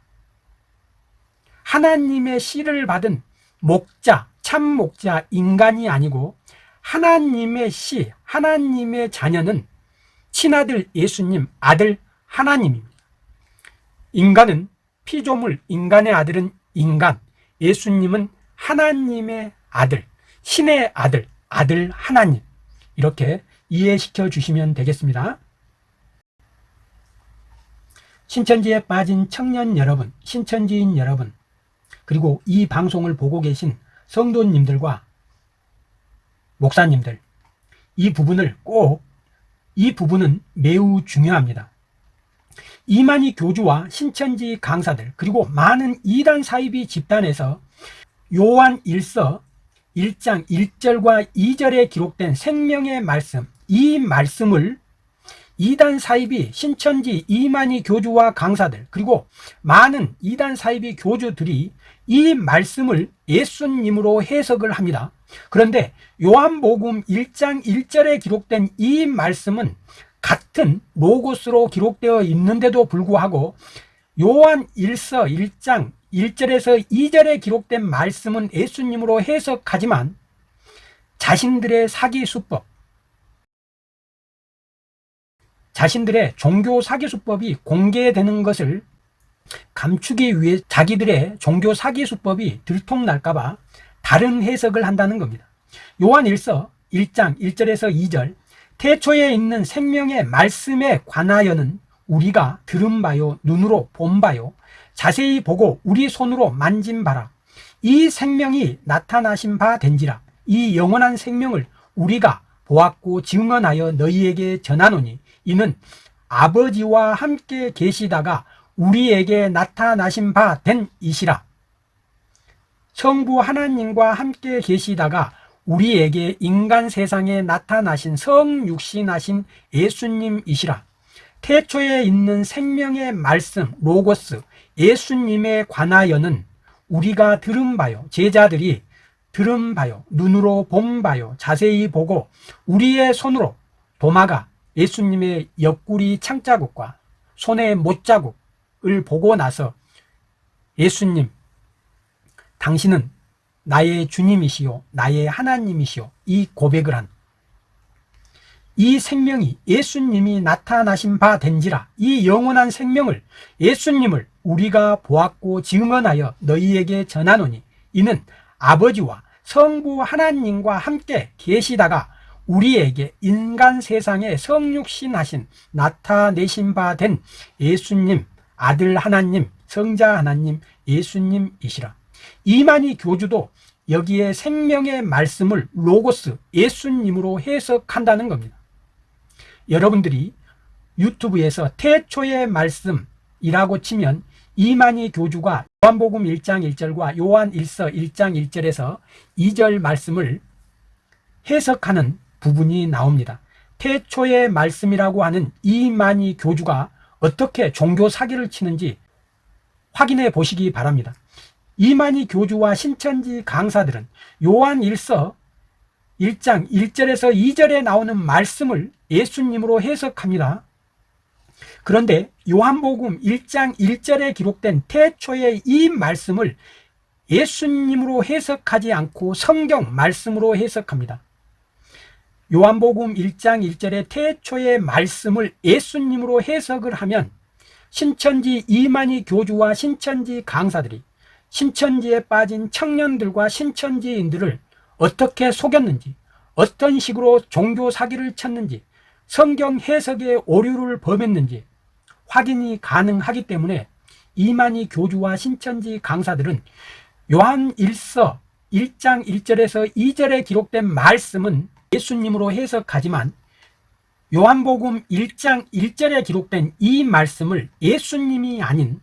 하나님의 씨를 받은 목자, 참 목자, 인간이 아니고 하나님의 씨, 하나님의 자녀는 친아들 예수님, 아들 하나님입니다. 인간은 피조물, 인간의 아들은 인간, 예수님은 하나님의 아들, 신의 아들, 아들 하나님. 이렇게 이해시켜 주시면 되겠습니다. 신천지에 빠진 청년 여러분, 신천지인 여러분, 그리고 이 방송을 보고 계신 성도님들과 목사님들, 이 부분을 꼭, 이 부분은 매우 중요합니다. 이만희 교주와 신천지 강사들, 그리고 많은 이단 사이비 집단에서 요한 1서 1장 1절과 2절에 기록된 생명의 말씀, 이 말씀을 이단 사이비 신천지 이만희 교주와 강사들 그리고 많은 이단 사이비 교주들이 이 말씀을 예수님으로 해석을 합니다. 그런데 요한복음 1장 1절에 기록된 이 말씀은 같은 로고스로 기록되어 있는데도 불구하고 요한 1서 1장 1절에서 2절에 기록된 말씀은 예수님으로 해석하지만 자신들의 사기 수법, 자신들의 종교 사기 수법이 공개되는 것을 감추기 위해 자기들의 종교 사기 수법이 들통날까봐 다른 해석을 한다는 겁니다. 요한 1서 1장 1절에서 2절 태초에 있는 생명의 말씀에 관하여는 우리가 들은 바요 눈으로 본 바요 자세히 보고 우리 손으로 만진 바라 이 생명이 나타나신 바 된지라 이 영원한 생명을 우리가 보았고 증언하여 너희에게 전하노니 이는 아버지와 함께 계시다가 우리에게 나타나신 바 된 이시라. 성부 하나님과 함께 계시다가 우리에게 인간 세상에 나타나신 성육신하신 예수님이시라. 태초에 있는 생명의 말씀 로고스 예수님에 관하여는 우리가 들은 바요 제자들이 들은 바요 눈으로 본 바요 자세히 보고 우리의 손으로 도마가 예수님의 옆구리 창자국과 손의 못자국을 보고 나서 예수님 당신은 나의 주님이시요 나의 하나님이시요 이 고백을 한 이 생명이 예수님이 나타나신 바 된지라 이 영원한 생명을 예수님을 우리가 보았고 증언하여 너희에게 전하노니 이는 아버지와 성부 하나님과 함께 계시다가 우리에게 인간 세상에 성육신 하신 나타내신 바 된 예수님 아들 하나님 성자 하나님 예수님이시라. 이만희 교주도 여기에 생명의 말씀을 로고스 예수님으로 해석한다는 겁니다. 여러분들이 유튜브에서 태초의 말씀이라고 치면 이만희 교주가 요한복음 1장 1절과 요한 1서 1장 1절에서 2절 말씀을 해석하는 부분이 나옵니다. 태초의 말씀이라고 하는 이만희 교주가 어떻게 종교 사기를 치는지 확인해 보시기 바랍니다. 이만희 교주와 신천지 강사들은 요한 1서 1장 1절에서 2절에 나오는 말씀을 예수님으로 해석합니다. 그런데 요한복음 1장 1절에 기록된 태초의 이 말씀을 예수님으로 해석하지 않고 성경 말씀으로 해석합니다. 요한복음 1장 1절의 태초의 말씀을 예수님으로 해석을 하면 신천지 이만희 교주와 신천지 강사들이 신천지에 빠진 청년들과 신천지인들을 어떻게 속였는지 어떤 식으로 종교 사기를 쳤는지 성경 해석에 오류를 범했는지 확인이 가능하기 때문에 이만희 교주와 신천지 강사들은 요한 1서 1장 1절에서 2절에 기록된 말씀은 예수님으로 해석하지만 요한복음 1장 1절에 기록된 이 말씀을 예수님이 아닌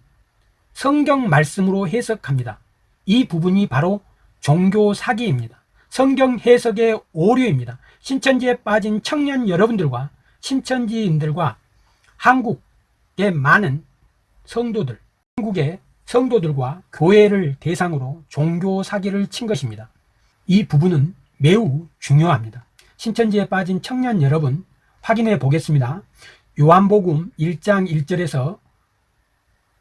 성경 말씀으로 해석합니다. 이 부분이 바로 종교 사기입니다. 성경 해석의 오류입니다. 신천지에 빠진 청년 여러분들과 신천지인들과 한국의 많은 성도들, 한국의 성도들과 교회를 대상으로 종교 사기를 친 것입니다. 이 부분은 매우 중요합니다. 신천지에 빠진 청년 여러분 확인해 보겠습니다. 요한복음 1장 1절에서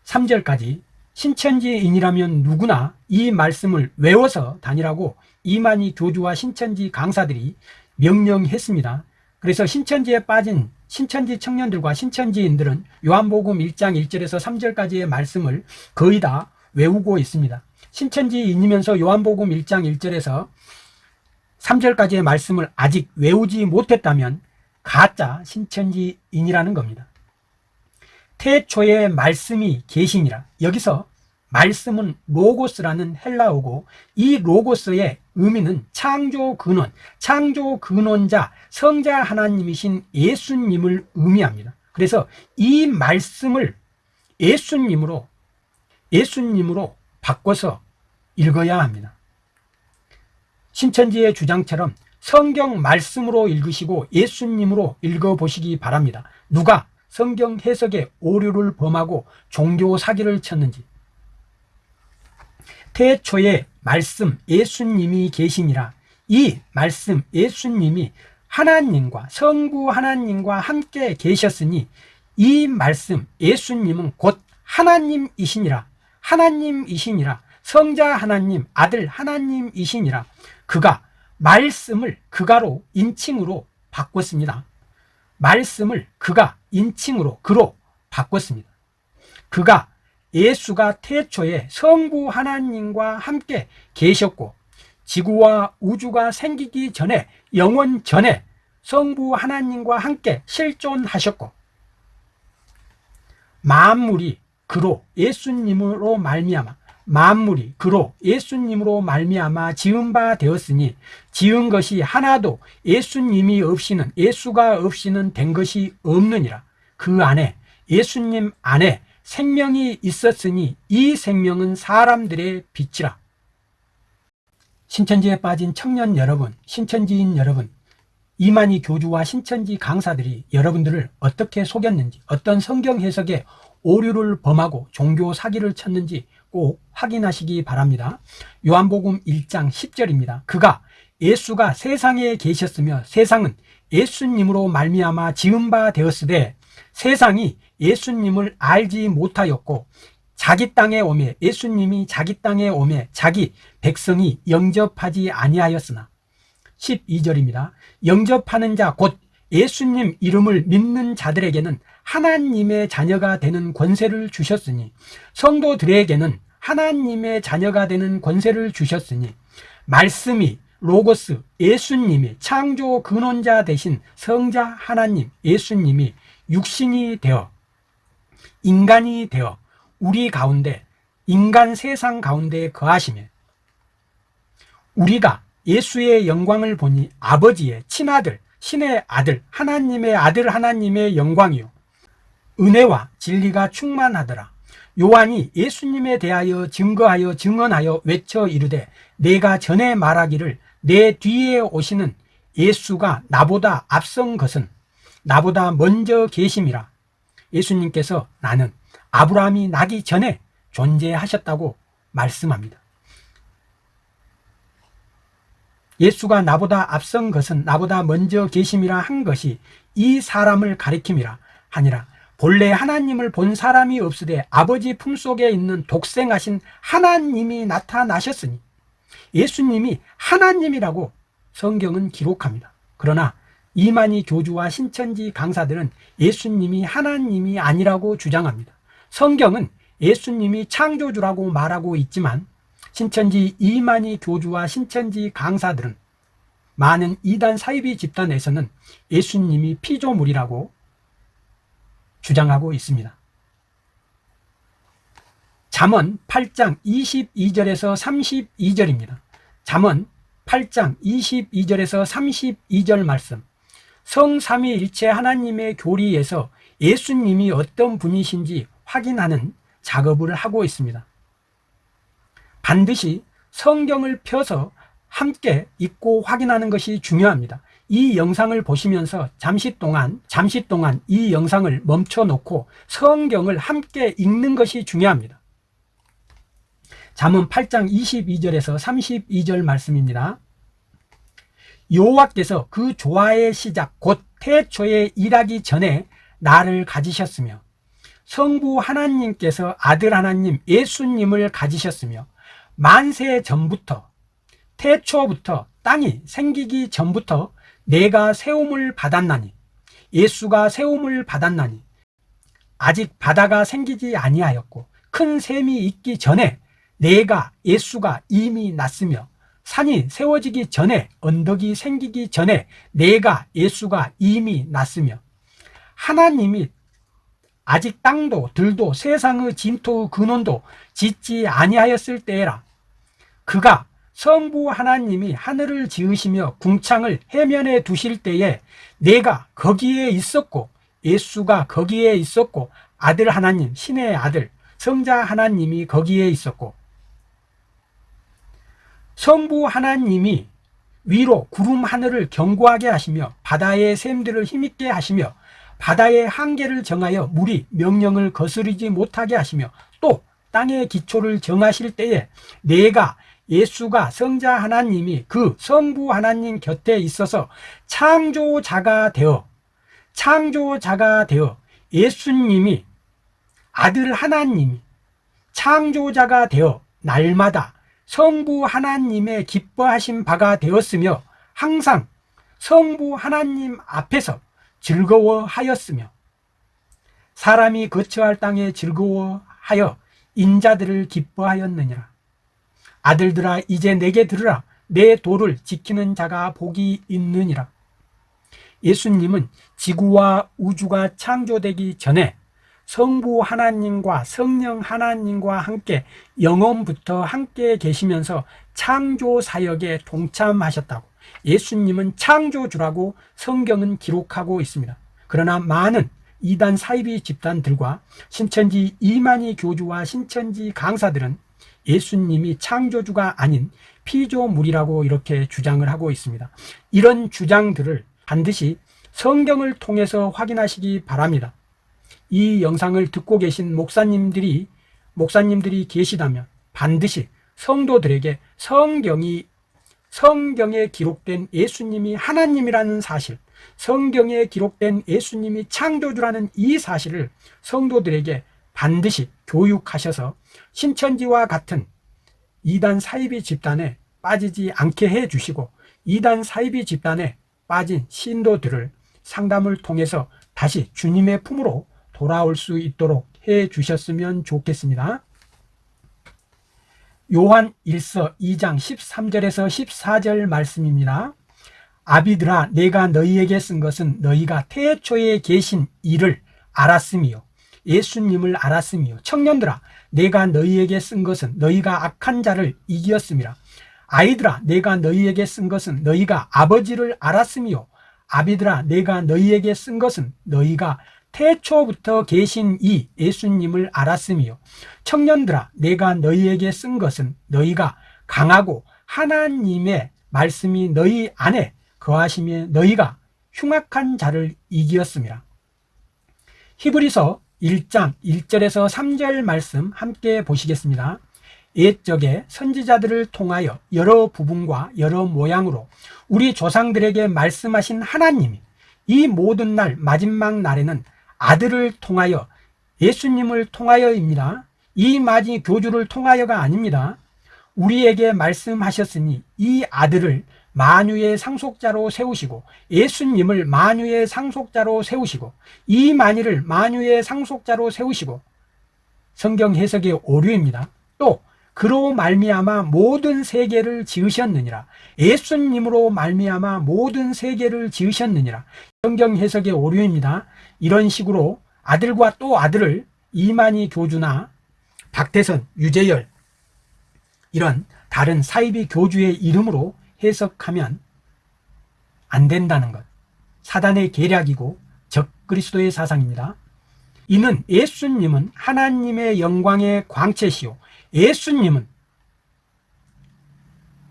3절까지 신천지인이라면 누구나 이 말씀을 외워서 다니라고 이만희 교주와 신천지 강사들이 명령했습니다. 그래서 신천지에 빠진 신천지 청년들과 신천지인들은 요한복음 1장 1절에서 3절까지의 말씀을 거의 다 외우고 있습니다. 신천지인이면서 요한복음 1장 1절에서 3절까지의 말씀을 아직 외우지 못했다면 가짜 신천지인이라는 겁니다. 태초에 말씀이 계시니라. 여기서 말씀은 로고스라는 헬라어고 이 로고스의 의미는 창조 근원, 창조 근원자, 성자 하나님이신 예수님을 의미합니다. 그래서 이 말씀을 예수님으로 예수님으로 바꿔서 읽어야 합니다. 신천지의 주장처럼 성경 말씀으로 읽으시고 예수님으로 읽어보시기 바랍니다. 누가 성경 해석에 오류를 범하고 종교 사기를 쳤는지. 태초에 말씀 예수님이 계시니라. 이 말씀 예수님이 하나님과 성부 하나님과 함께 계셨으니 이 말씀 예수님은 곧 하나님이시니라. 하나님이시니라. 성자 하나님 아들 하나님이시니라 그가 말씀을 그가로 인칭으로 바꿨습니다. 말씀을 그가 인칭으로 그로 바꿨습니다. 그가 예수가 태초에 성부 하나님과 함께 계셨고 지구와 우주가 생기기 전에 영원 전에 성부 하나님과 함께 실존하셨고 만물이 그로 예수님으로 말미암아 만물이 그로 예수님으로 말미암아 지은 바 되었으니 지은 것이 하나도 예수님이 없이는 예수가 없이는 된 것이 없느니라. 그 안에 예수님 안에 생명이 있었으니 이 생명은 사람들의 빛이라. 신천지에 빠진 청년 여러분 신천지인 여러분 이만희 교주와 신천지 강사들이 여러분들을 어떻게 속였는지 어떤 성경 해석에 오류를 범하고 종교 사기를 쳤는지 꼭 확인하시기 바랍니다. 요한복음 1장 10절입니다. 그가 예수가 세상에 계셨으며 세상은 예수님으로 말미암아 지은 바 되었으되 세상이 예수님을 알지 못하였고 자기 땅에 오매 예수님이 자기 땅에 오매 자기 백성이 영접하지 아니하였으나 12절입니다. 영접하는 자 곧 예수님 이름을 믿는 자들에게는 하나님의 자녀가 되는 권세를 주셨으니 성도들에게는 하나님의 자녀가 되는 권세를 주셨으니 말씀이 로고스 예수님이 창조 근원자 대신 성자 하나님 예수님이 육신이 되어 인간이 되어 우리 가운데 인간 세상 가운데 거하시며 우리가 예수의 영광을 보니 아버지의 친아들 신의 아들 하나님의 아들 하나님의 영광이요 은혜와 진리가 충만하더라. 요한이 예수님에 대하여 증거하여 증언하여 외쳐 이르되 내가 전에 말하기를 내 뒤에 오시는 예수가 나보다 앞선 것은 나보다 먼저 계심이라. 예수님께서 나는 아브라함이 나기 전에 존재하셨다고 말씀합니다. 예수가 나보다 앞선 것은 나보다 먼저 계심이라 한 것이 이 사람을 가리킴이라 하니라 본래 하나님을 본 사람이 없으되 아버지 품속에 있는 독생하신 하나님이 나타나셨으니 예수님이 하나님이라고 성경은 기록합니다. 그러나 이만희 교주와 신천지 강사들은 예수님이 하나님이 아니라고 주장합니다. 성경은 예수님이 창조주라고 말하고 있지만 신천지 이만희 교주와 신천지 강사들은 많은 이단 사이비 집단에서는 예수님이 피조물이라고 주장하고 있습니다. 잠언 8장 22절에서 32절입니다. 잠언 8장 22절에서 32절 말씀. 성삼위일체 하나님의 교리에서 예수님이 어떤 분이신지 확인하는 작업을 하고 있습니다. 반드시 성경을 펴서 함께 읽고 확인하는 것이 중요합니다. 이 영상을 보시면서 잠시 동안 잠시 동안 이 영상을 멈춰 놓고 성경을 함께 읽는 것이 중요합니다. 잠언 8장 22절에서 32절 말씀입니다. 여호와께서 그 조화의 시작 곧 태초에 일하기 전에 나를 가지셨으며 성부 하나님께서 아들 하나님 예수님을 가지셨으며 만세 전부터 태초부터 땅이 생기기 전부터 내가 세움을 받았나니 예수가 세움을 받았나니 아직 바다가 생기지 아니하였고 큰 샘이 있기 전에 내가 예수가 이미 났으며 산이 세워지기 전에 언덕이 생기기 전에 내가 예수가 이미 났으며 하나님이 아직 땅도 들도 세상의 진토의 근원도 짓지 아니하였을 때에라. 그가 성부 하나님이 하늘을 지으시며 궁창을 해면에 두실 때에 내가 거기에 있었고 예수가 거기에 있었고 아들 하나님 신의 아들 성자 하나님이 거기에 있었고 성부 하나님이 위로 구름 하늘을 견고하게 하시며 바다의 샘들을 힘있게 하시며 바다의 한계를 정하여 물이 명령을 거스르지 못하게 하시며 또 땅의 기초를 정하실 때에 내가 예수가 성자 하나님이 그 성부 하나님 곁에 있어서 창조자가 되어 창조자가 되어 예수님이 아들 하나님이 창조자가 되어 날마다 성부 하나님의 기뻐하신 바가 되었으며 항상 성부 하나님 앞에서 즐거워하였으며 사람이 거처할 땅에 즐거워하여 인자들을 기뻐하였느니라 아들들아 이제 내게 들으라 내 도를 지키는 자가 복이 있느니라 예수님은 지구와 우주가 창조되기 전에 성부 하나님과 성령 하나님과 함께 영원부터 함께 계시면서 창조 사역에 동참하셨다고 예수님은 창조주라고 성경은 기록하고 있습니다. 그러나 많은 이단 사이비 집단들과 신천지 이만희 교주와 신천지 강사들은 예수님이 창조주가 아닌 피조물이라고 이렇게 주장을 하고 있습니다. 이런 주장들을 반드시 성경을 통해서 확인하시기 바랍니다. 이 영상을 듣고 계신 목사님들이 목사님들이 계시다면 반드시 성도들에게 성경이 성경에 기록된 예수님이 하나님이라는 사실, 성경에 기록된 예수님이 창조주라는 이 사실을 성도들에게 반드시 교육하셔서 신천지와 같은 이단 사이비 집단에 빠지지 않게 해 주시고 이단 사이비 집단에 빠진 신도들을 상담을 통해서 다시 주님의 품으로 돌아올 수 있도록 해 주셨으면 좋겠습니다. 요한 1서 2장 13절에서 14절 말씀입니다. 아비들아 내가 너희에게 쓴 것은 너희가 태초에 계신 이를 알았으며 예수님을 알았으며 청년들아 내가 너희에게 쓴 것은 너희가 악한 자를 이기었음이라. 아이들아 내가 너희에게 쓴 것은 너희가 아버지를 알았으며 아비들아 내가 너희에게 쓴 것은 너희가 태초부터 계신 이 예수님을 알았으며 청년들아 내가 너희에게 쓴 것은 너희가 강하고 하나님의 말씀이 너희 안에 거하시며 너희가 흉악한 자를 이기었습니다 히브리서 1장 1절에서 3절 말씀 함께 보시겠습니다 옛적에 선지자들을 통하여 여러 부분과 여러 모양으로 우리 조상들에게 말씀하신 하나님이 이 모든 날 마지막 날에는 아들을 통하여 예수님을 통하여입니다. 이 마지 교주를 통하여가 아닙니다. 우리에게 말씀하셨으니 이 아들을 만유의 상속자로 세우시고 예수님을 만유의 상속자로 세우시고 이 만유를 만유의 상속자로 세우시고 성경 해석의 오류입니다. 또 그로 말미암아 모든 세계를 지으셨느니라 예수님으로 말미암아 모든 세계를 지으셨느니라 성경 해석의 오류입니다. 이런 식으로 아들과 또 아들을 이만희 교주나 박태선, 유재열 이런 다른 사이비 교주의 이름으로 해석하면 안 된다는 것. 사단의 계략이고 적그리스도의 사상입니다. 이는 예수님은 하나님의 영광의 광채시요. 예수님은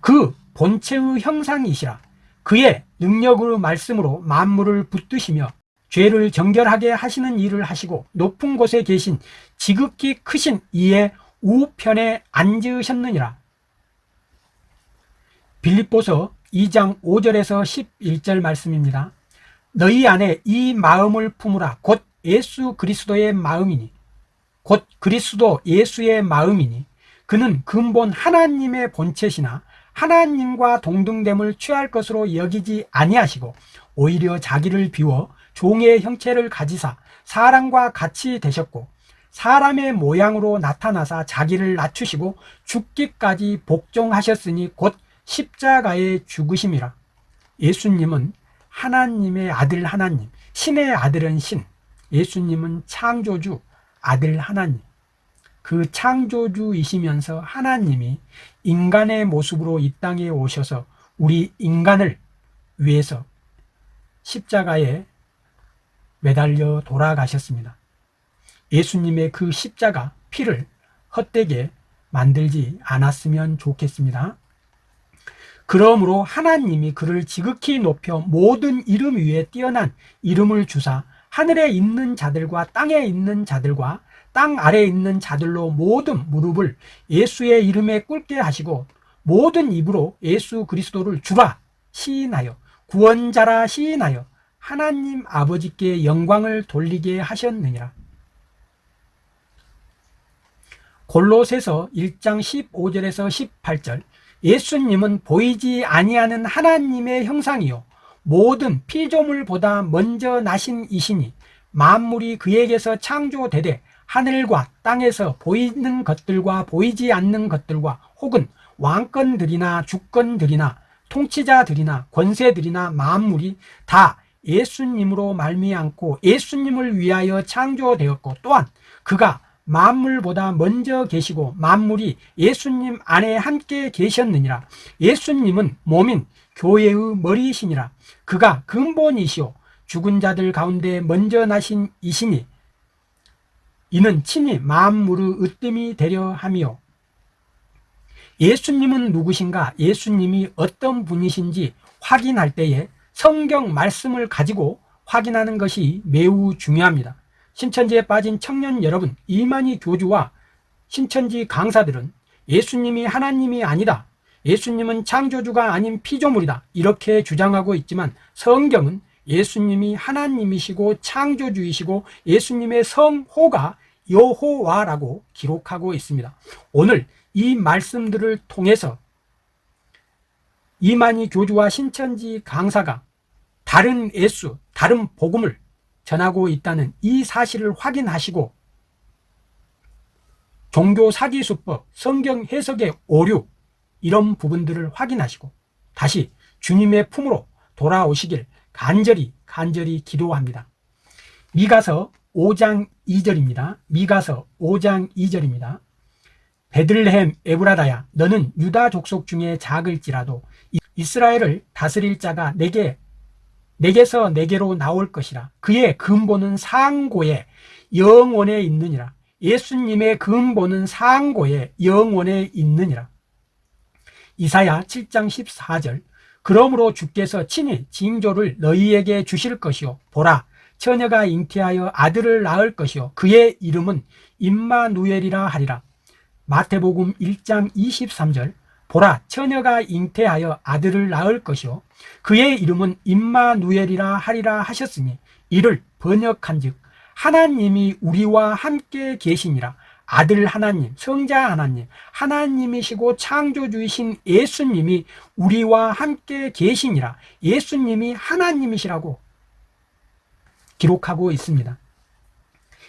그 본체의 형상이시라 그의 능력으로 말씀으로 만물을 붙드시며 죄를 정결하게 하시는 일을 하시고 높은 곳에 계신 지극히 크신 이의 우편에 앉으셨느니라 빌립보서 2장 5절에서 11절 말씀입니다. 너희 안에 이 마음을 품으라. 곧 예수 그리스도의 마음이니 곧 그리스도 예수의 마음이니 그는 근본 하나님의 본체시나 하나님과 동등됨을 취할 것으로 여기지 아니하시고 오히려 자기를 비워 종의 형체를 가지사 사람과 같이 되셨고 사람의 모양으로 나타나사 자기를 낮추시고 죽기까지 복종하셨으니 곧 십자가에 죽으심이라 예수님은 하나님의 아들 하나님 신의 아들은 신 예수님은 창조주 아들 하나님 그 창조주이시면서 하나님이 인간의 모습으로 이 땅에 오셔서 우리 인간을 위해서 십자가에 매달려 돌아가셨습니다. 예수님의 그 십자가 피를 헛되게 만들지 않았으면 좋겠습니다. 그러므로 하나님이 그를 지극히 높여 모든 이름 위에 뛰어난 이름을 주사 하늘에 있는 자들과 땅에 있는 자들과 땅 아래에 있는 자들로 모든 무릎을 예수의 이름에 꿇게 하시고 모든 입으로 예수 그리스도를 주라 시인하여 구원자라 시인하여 하나님 아버지께 영광을 돌리게 하셨느니라. 골로새서 1장 15절에서 18절 예수님은 보이지 아니하는 하나님의 형상이요. 모든 피조물보다 먼저 나신 이시니 만물이 그에게서 창조되되 하늘과 땅에서 보이는 것들과 보이지 않는 것들과 혹은 왕권들이나 주권들이나 통치자들이나 권세들이나 만물이 다 예수님으로 말미암고 예수님을 위하여 창조되었고 또한 그가 만물보다 먼저 계시고 만물이 예수님 안에 함께 계셨느니라. 예수님은 몸인 교회의 머리이시니라. 그가 근본이시오 죽은 자들 가운데 먼저 나신 이시니 이는 친히 만물의 으뜸이 되려 함이요. 예수님은 누구신가? 예수님이 어떤 분이신지 확인할 때에 성경 말씀을 가지고 확인하는 것이 매우 중요합니다 신천지에 빠진 청년 여러분 이만희 교주와 신천지 강사들은 예수님이 하나님이 아니다 예수님은 창조주가 아닌 피조물이다 이렇게 주장하고 있지만 성경은 예수님이 하나님이시고 창조주이시고 예수님의 성호가 여호와라고 기록하고 있습니다. 오늘 이 말씀들을 통해서 이만희 교주와 신천지 강사가 다른 예수, 다른 복음을 전하고 있다는 이 사실을 확인하시고 종교 사기 수법, 성경 해석의 오류 이런 부분들을 확인하시고 다시 주님의 품으로 돌아오시길 간절히 간절히 기도합니다. 미가서 5장 2절입니다. 미가서 5장 2절입니다. 베들레헴 에브라다야 너는 유다 족속 중에 작을지라도 이스라엘을 다스릴 자가 내게 내게서 내게로 나올 것이라. 그의 근본은 상고에 영원에 있느니라. 예수님의 근본은 상고에 영원에 있느니라. 이사야 7장 14절. 그러므로 주께서 친히 징조를 너희에게 주실 것이요. 보라 처녀가 잉태하여 아들을 낳을 것이요. 그의 이름은 임마누엘이라 하리라. 마태복음 1장 23절. 보라 처녀가 잉태하여 아들을 낳을 것이요 그의 이름은 임마누엘이라 하리라 하셨으니 이를 번역한즉 하나님이 우리와 함께 계시니라. 아들 하나님, 성자 하나님, 하나님이시고 창조주이신 예수님이 우리와 함께 계시니라. 예수님이 하나님이시라고 기록하고 있습니다.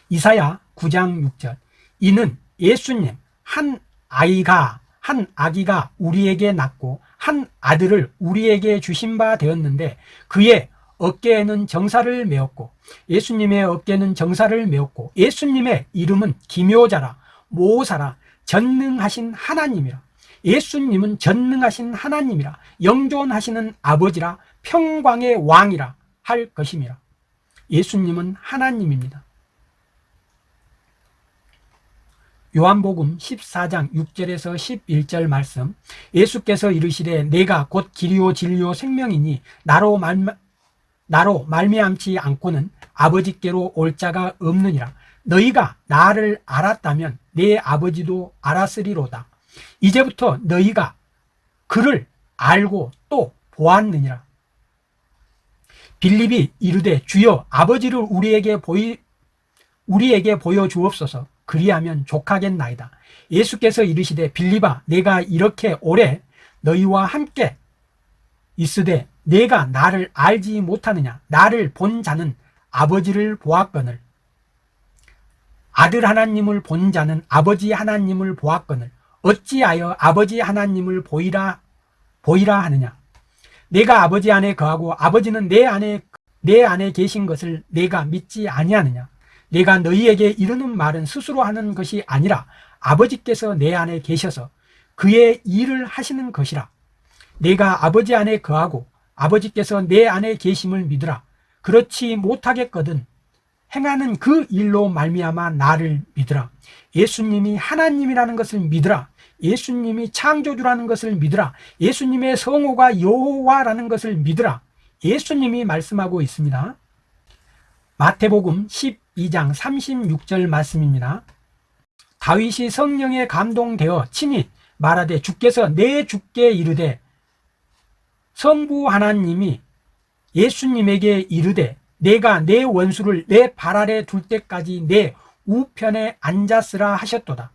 이사야 9장 6절. 이는 예수님 한 아이가 한 아기가 우리에게 낳고 한 아들을 우리에게 주신 바 되었는데 그의 어깨에는 정사를 메었고 예수님의 어깨는 정사를 메었고 예수님의 이름은 기묘자라 모사라 전능하신 하나님이라 예수님은 전능하신 하나님이라 영존하시는 아버지라 평광의 왕이라 할 것임이라 예수님은 하나님입니다 요한복음 14장 6절에서 11절 말씀. 예수께서 이르시되 내가 곧 길이요 진리요 생명이니 나로 말 나로 말미암지 않고는 아버지께로 올 자가 없느니라. 너희가 나를 알았다면 내 아버지도 알았으리로다. 이제부터 너희가 그를 알고 또 보았느니라. 빌립이 이르되 주여 아버지를 우리에게 보이 우리에게 보여 주옵소서 그리하면 족하겠나이다. 예수께서 이르시되 빌립아 내가 이렇게 오래 너희와 함께 있으되 내가 나를 알지 못하느냐? 나를 본 자는 아버지를 보았거늘. 아들 하나님을 본 자는 아버지 하나님을 보았거늘. 어찌하여 아버지 하나님을 보이라 보이라 하느냐? 내가 아버지 안에 거하고 아버지는 내 안에 내 안에 계신 것을 내가 믿지 아니하느냐 내가 너희에게 이르는 말은 스스로 하는 것이 아니라 아버지께서 내 안에 계셔서 그의 일을 하시는 것이라. 내가 아버지 안에 거하고 아버지께서 내 안에 계심을 믿으라. 그렇지 못하겠거든. 행하는 그 일로 말미암아 나를 믿으라. 예수님이 하나님이라는 것을 믿으라. 예수님이 창조주라는 것을 믿으라. 예수님의 성호가 여호와라는 것을 믿으라. 예수님이 말씀하고 있습니다 마태복음 12장 36절 말씀입니다. 다윗이 성령에 감동되어 친히 말하되 주께서 내 주께 이르되 성부 하나님이 예수님에게 이르되 내가 내 원수를 내 발 아래 둘 때까지 내 우편에 앉았으라 하셨도다.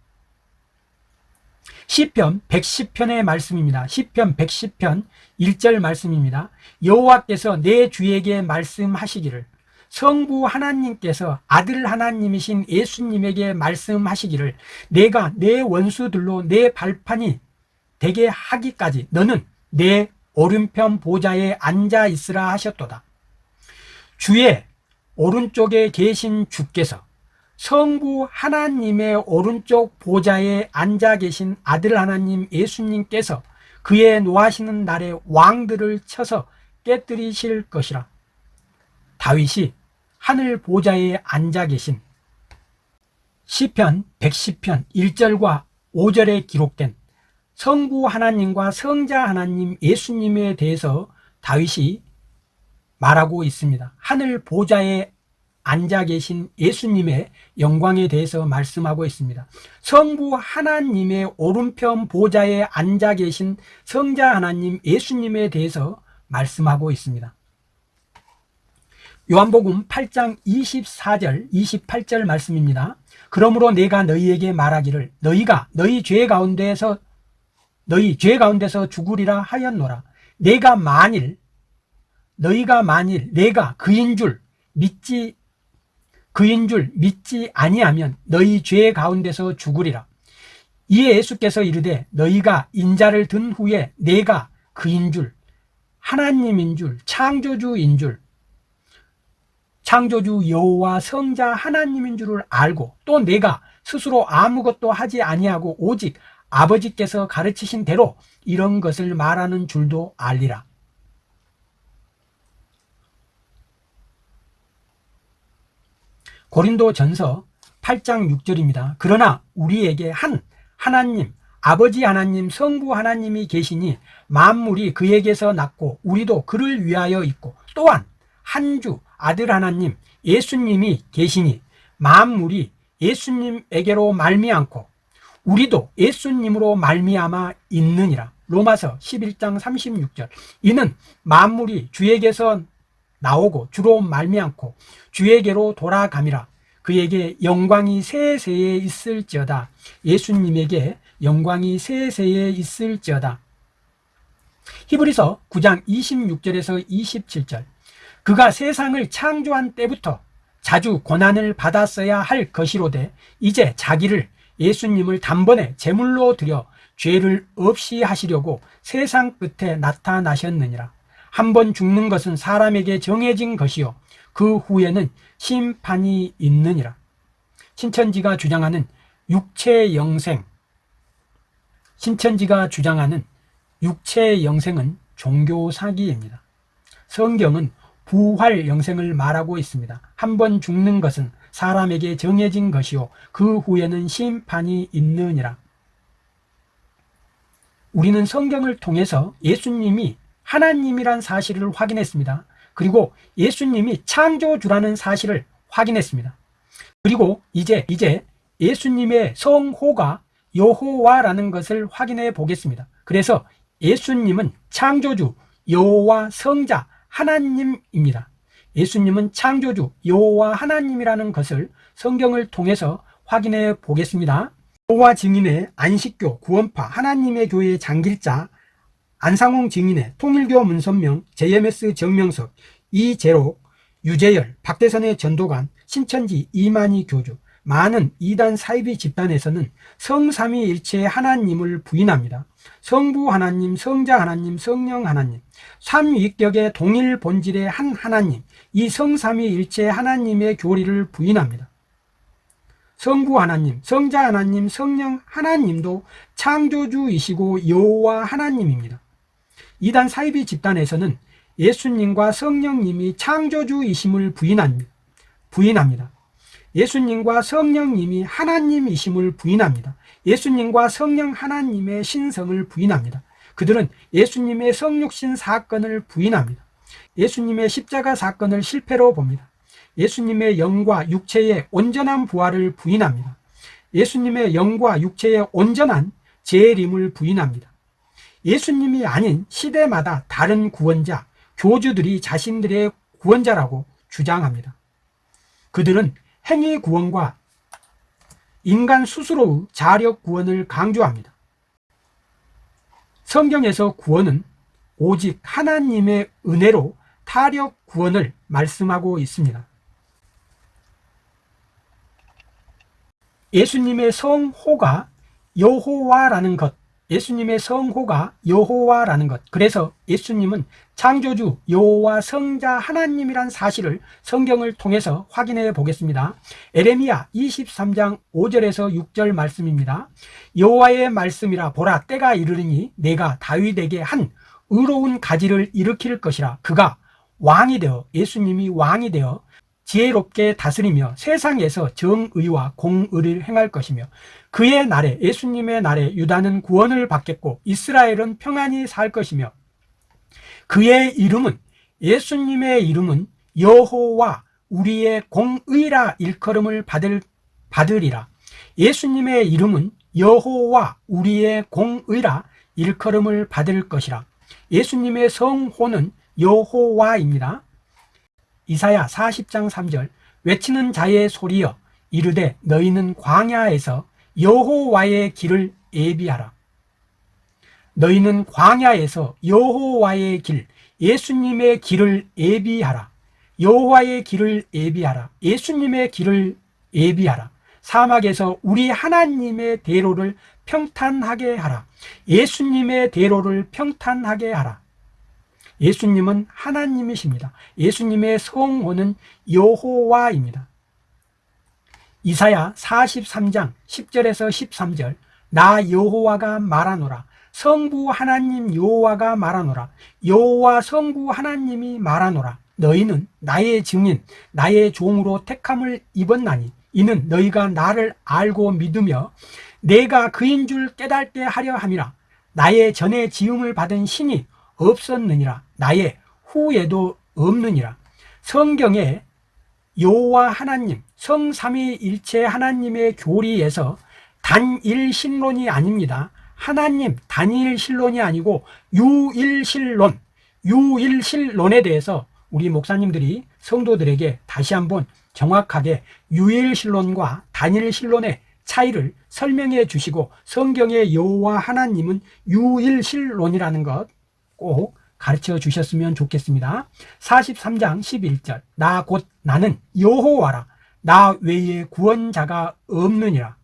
시편 110편의 말씀입니다. 시편 110편 1절 말씀입니다. 여호와께서 내 주에게 말씀하시기를 성부 하나님께서 아들 하나님이신 예수님에게 말씀하시기를 내가 내 원수들로 내 발판이 되게 하기까지 너는 내 오른편 보좌에 앉아 있으라 하셨도다. 주의 오른쪽에 계신 주께서 성부 하나님의 오른쪽 보좌에 앉아 계신 아들 하나님 예수님께서 그의 노하시는 날에 왕들을 쳐서 깨뜨리실 것이라 다윗이 하늘 보좌에 앉아 계신 시편 110편 1절과 5절에 기록된 성부 하나님과 성자 하나님 예수님에 대해서 다윗이 말하고 있습니다. 하늘 보좌에 앉아 계신 예수님의 영광에 대해서 말씀하고 있습니다. 성부 하나님의 오른편 보좌에 앉아 계신 성자 하나님 예수님에 대해서 말씀하고 있습니다 요한복음 8장 24절 28절 말씀입니다. 그러므로 내가 너희에게 말하기를 너희가 너희 죄 가운데서 너희 죄 가운데서 죽으리라 하였노라. 내가 만일 너희가 만일 내가 그인 줄 믿지 그인 줄 믿지 아니하면 너희 죄 가운데서 죽으리라. 이에 예수께서 이르되 너희가 인자를 든 후에 내가 그인 줄 하나님인 줄 창조주인 줄 창조주 여호와 성자 하나님인 줄을 알고 또 내가 스스로 아무것도 하지 아니하고 오직 아버지께서 가르치신 대로 이런 것을 말하는 줄도 알리라. 고린도 전서 8장 6절입니다. 그러나 우리에게 한 하나님 아버지 하나님 성부 하나님이 계시니 만물이 그에게서 났고 우리도 그를 위하여 있고 또한 한 주 아들 하나님 예수님이 계시니 만물이 예수님에게로 말미암고 우리도 예수님으로 말미암아 있느니라. 로마서 11장 36절. 이는 만물이 주에게서 나오고 주로 말미암고 주에게로 돌아감이라. 그에게 영광이 세세에 있을지어다. 예수님에게 영광이 세세에 있을지어다. 히브리서 9장 26절에서 27절 그가 세상을 창조한 때부터 자주 고난을 받았어야 할 것이로되 이제 자기를 예수님을 단번에 제물로 드려 죄를 없이 하시려고 세상 끝에 나타나셨느니라. 한 번 죽는 것은 사람에게 정해진 것이요. 그 후에는 심판이 있느니라. 신천지가 주장하는 육체 영생. 신천지가 주장하는 육체 영생은 종교 사기입니다. 성경은 부활 영생을 말하고 있습니다 한 번 죽는 것은 사람에게 정해진 것이요 그 후에는 심판이 있느니라. 우리는 성경을 통해서 예수님이 하나님이란 사실을 확인했습니다. 그리고 예수님이 창조주라는 사실을 확인했습니다. 그리고 이제 이제 예수님의 성호가 여호와라는 것을 확인해 보겠습니다. 그래서 예수님은 창조주, 여호와 성자, 하나님입니다. 예수님은 창조주, 여호와 하나님이라는 것을 성경을 통해서 확인해 보겠습니다. 여호와 증인의 안식교, 구원파, 하나님의 교회 장길자, 안상홍 증인의 통일교 문선명, JMS 정명석, 이재록, 유재열, 박대선의 전도관, 신천지 이만희 교주, 많은 이단 사이비 집단에서는 성삼위일체의 하나님을 부인합니다. 성부 하나님, 성자 하나님, 성령 하나님, 삼위격의 동일 본질의 한 하나님, 이 성삼위일체 하나님의 교리를 부인합니다. 성부 하나님, 성자 하나님, 성령 하나님도 창조주이시고 여호와 하나님입니다. 이단 사이비 집단에서는 예수님과 성령님이 창조주이심을 부인합니다. 부인합니다. 예수님과 성령님이 하나님이심을 부인합니다. 예수님과 성령 하나님의 신성을 부인합니다. 그들은 예수님의 성육신 사건을 부인합니다. 예수님의 십자가 사건을 실패로 봅니다. 예수님의 영과 육체의 온전한 부활을 부인합니다. 예수님의 영과 육체의 온전한 재림을 부인합니다. 예수님이 아닌 시대마다 다른 구원자, 교주들이 자신들의 구원자라고 주장합니다. 그들은 행위 구원과 인간 스스로의 자력 구원을 강조합니다. 성경에서 구원은 오직 하나님의 은혜로 타력 구원을 말씀하고 있습니다. 예수님의 성호가 여호와라는 것, 예수님의 성호가 여호와라는 것. 그래서 예수님은 창조주 여호와 성자 하나님이란 사실을 성경을 통해서 확인해 보겠습니다. 에레미야 23장 5절에서 6절 말씀입니다. 여호와의 말씀이라 보라 때가 이르르니 내가 다윗에게 한 의로운 가지를 일으킬 것이라 그가 왕이 되어 예수님이 왕이 되어 지혜롭게 다스리며 세상에서 정의와 공의를 행할 것이며 그의 날에 예수님의 날에 유다는 구원을 받겠고 이스라엘은 평안히 살 것이며 그의 이름은 예수님의 이름은 여호와 우리의 공의라 일컬음을 받을 받으리라. 예수님의 이름은 여호와 우리의 공의라 일컬음을 받을 것이라. 예수님의 성호는 여호와입니다. 이사야 40장 3절 외치는 자의 소리여 이르되 너희는 광야에서 여호와의 길을 예비하라. 너희는 광야에서 여호와의 길 예수님의 길을 예비하라. 여호와의 길을 예비하라. 예수님의 길을 예비하라. 사막에서 우리 하나님의 대로를 평탄하게 하라. 예수님의 대로를 평탄하게 하라. 예수님은 하나님이십니다. 예수님의 성호는 여호와입니다. 이사야 43장 10절에서 13절. 나 여호와가 말하노라. 성부 하나님 여호와가 말하노라. 여호와 성부 하나님이 말하노라. 너희는 나의 증인 나의 종으로 택함을 입었나니 이는 너희가 나를 알고 믿으며 내가 그인 줄 깨닫게 하려 함이라. 나의 전에 지음을 받은 신이 없었느니라. 나의 후에도 없느니라. 성경에 여호와 하나님 성삼위일체 하나님의 교리에서 단일신론이 아닙니다. 하나님 단일신론이 아니고 유일신론 유일신론에 대해서 우리 목사님들이 성도들에게 다시 한번 정확하게 유일신론과 단일신론의 차이를 설명해 주시고 성경의 여호와 하나님은 유일신론이라는 것 꼭 가르쳐 주셨으면 좋겠습니다. 43장 11절 나 곧 나는 여호와라 나 외에 구원자가 없느니라.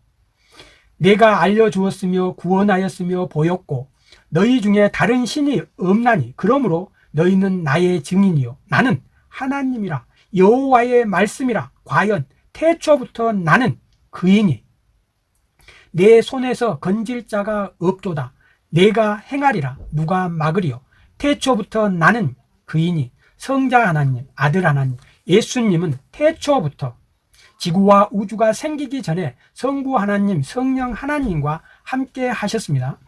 내가 알려주었으며 구원하였으며 보였고 너희 중에 다른 신이 없나니 그러므로 너희는 나의 증인이요. 나는 하나님이라. 여호와의 말씀이라. 과연 태초부터 나는 그이니? 내 손에서 건질 자가 없도다. 내가 행하리라. 누가 막으리요? 태초부터 나는 그이니. 성자 하나님 아들 하나님 예수님은 태초부터 지구와 우주가 생기기 전에 성부 하나님, 성령 하나님과 함께 하셨습니다.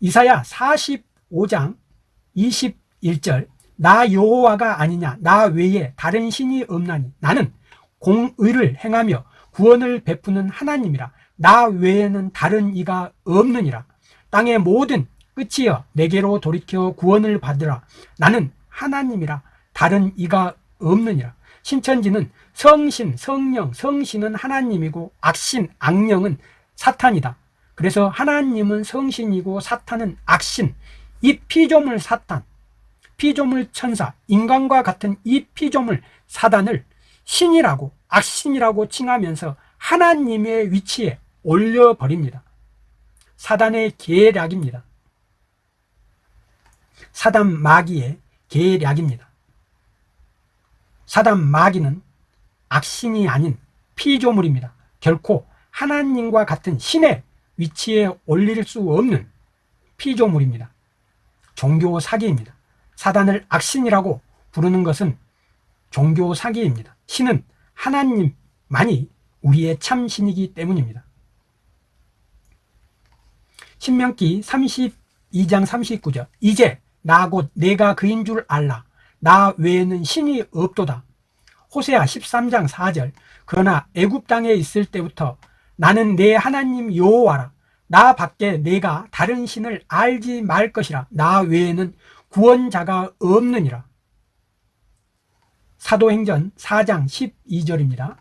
이사야 45장 21절 나 여호와가 아니냐 나 외에 다른 신이 없나니 나는 공의를 행하며 구원을 베푸는 하나님이라. 나 외에는 다른 이가 없느니라. 땅의 모든 끝이여 내게로 돌이켜 구원을 받으라. 나는 하나님이라. 다른 이가 없느니라. 신천지는 성신, 성령, 성신은 하나님이고 악신, 악령은 사탄이다. 그래서 하나님은 성신이고 사탄은 악신 이 피조물 사탄 피조물 천사 인간과 같은 이 피조물 사단을 신이라고 악신이라고 칭하면서 하나님의 위치에 올려버립니다. 사단의 계략입니다. 사단 마귀의 계략입니다. 사단 마귀는 악신이 아닌 피조물입니다. 결코 하나님과 같은 신의 위치에 올릴 수 없는 피조물입니다. 종교 사기입니다. 사단을 악신이라고 부르는 것은 종교 사기입니다. 신은 하나님만이 우리의 참신이기 때문입니다. 신명기 32장 39절 이제 나 곧 내가 그인 줄 알라. 나 외에는 신이 없도다 호세아 13장 4절. 그러나 애굽 땅에 있을 때부터 나는 내 하나님 여호와라. 나 밖에 내가 다른 신을 알지 말 것이라. 나 외에는 구원자가 없느니라. 사도행전 4장 12절입니다.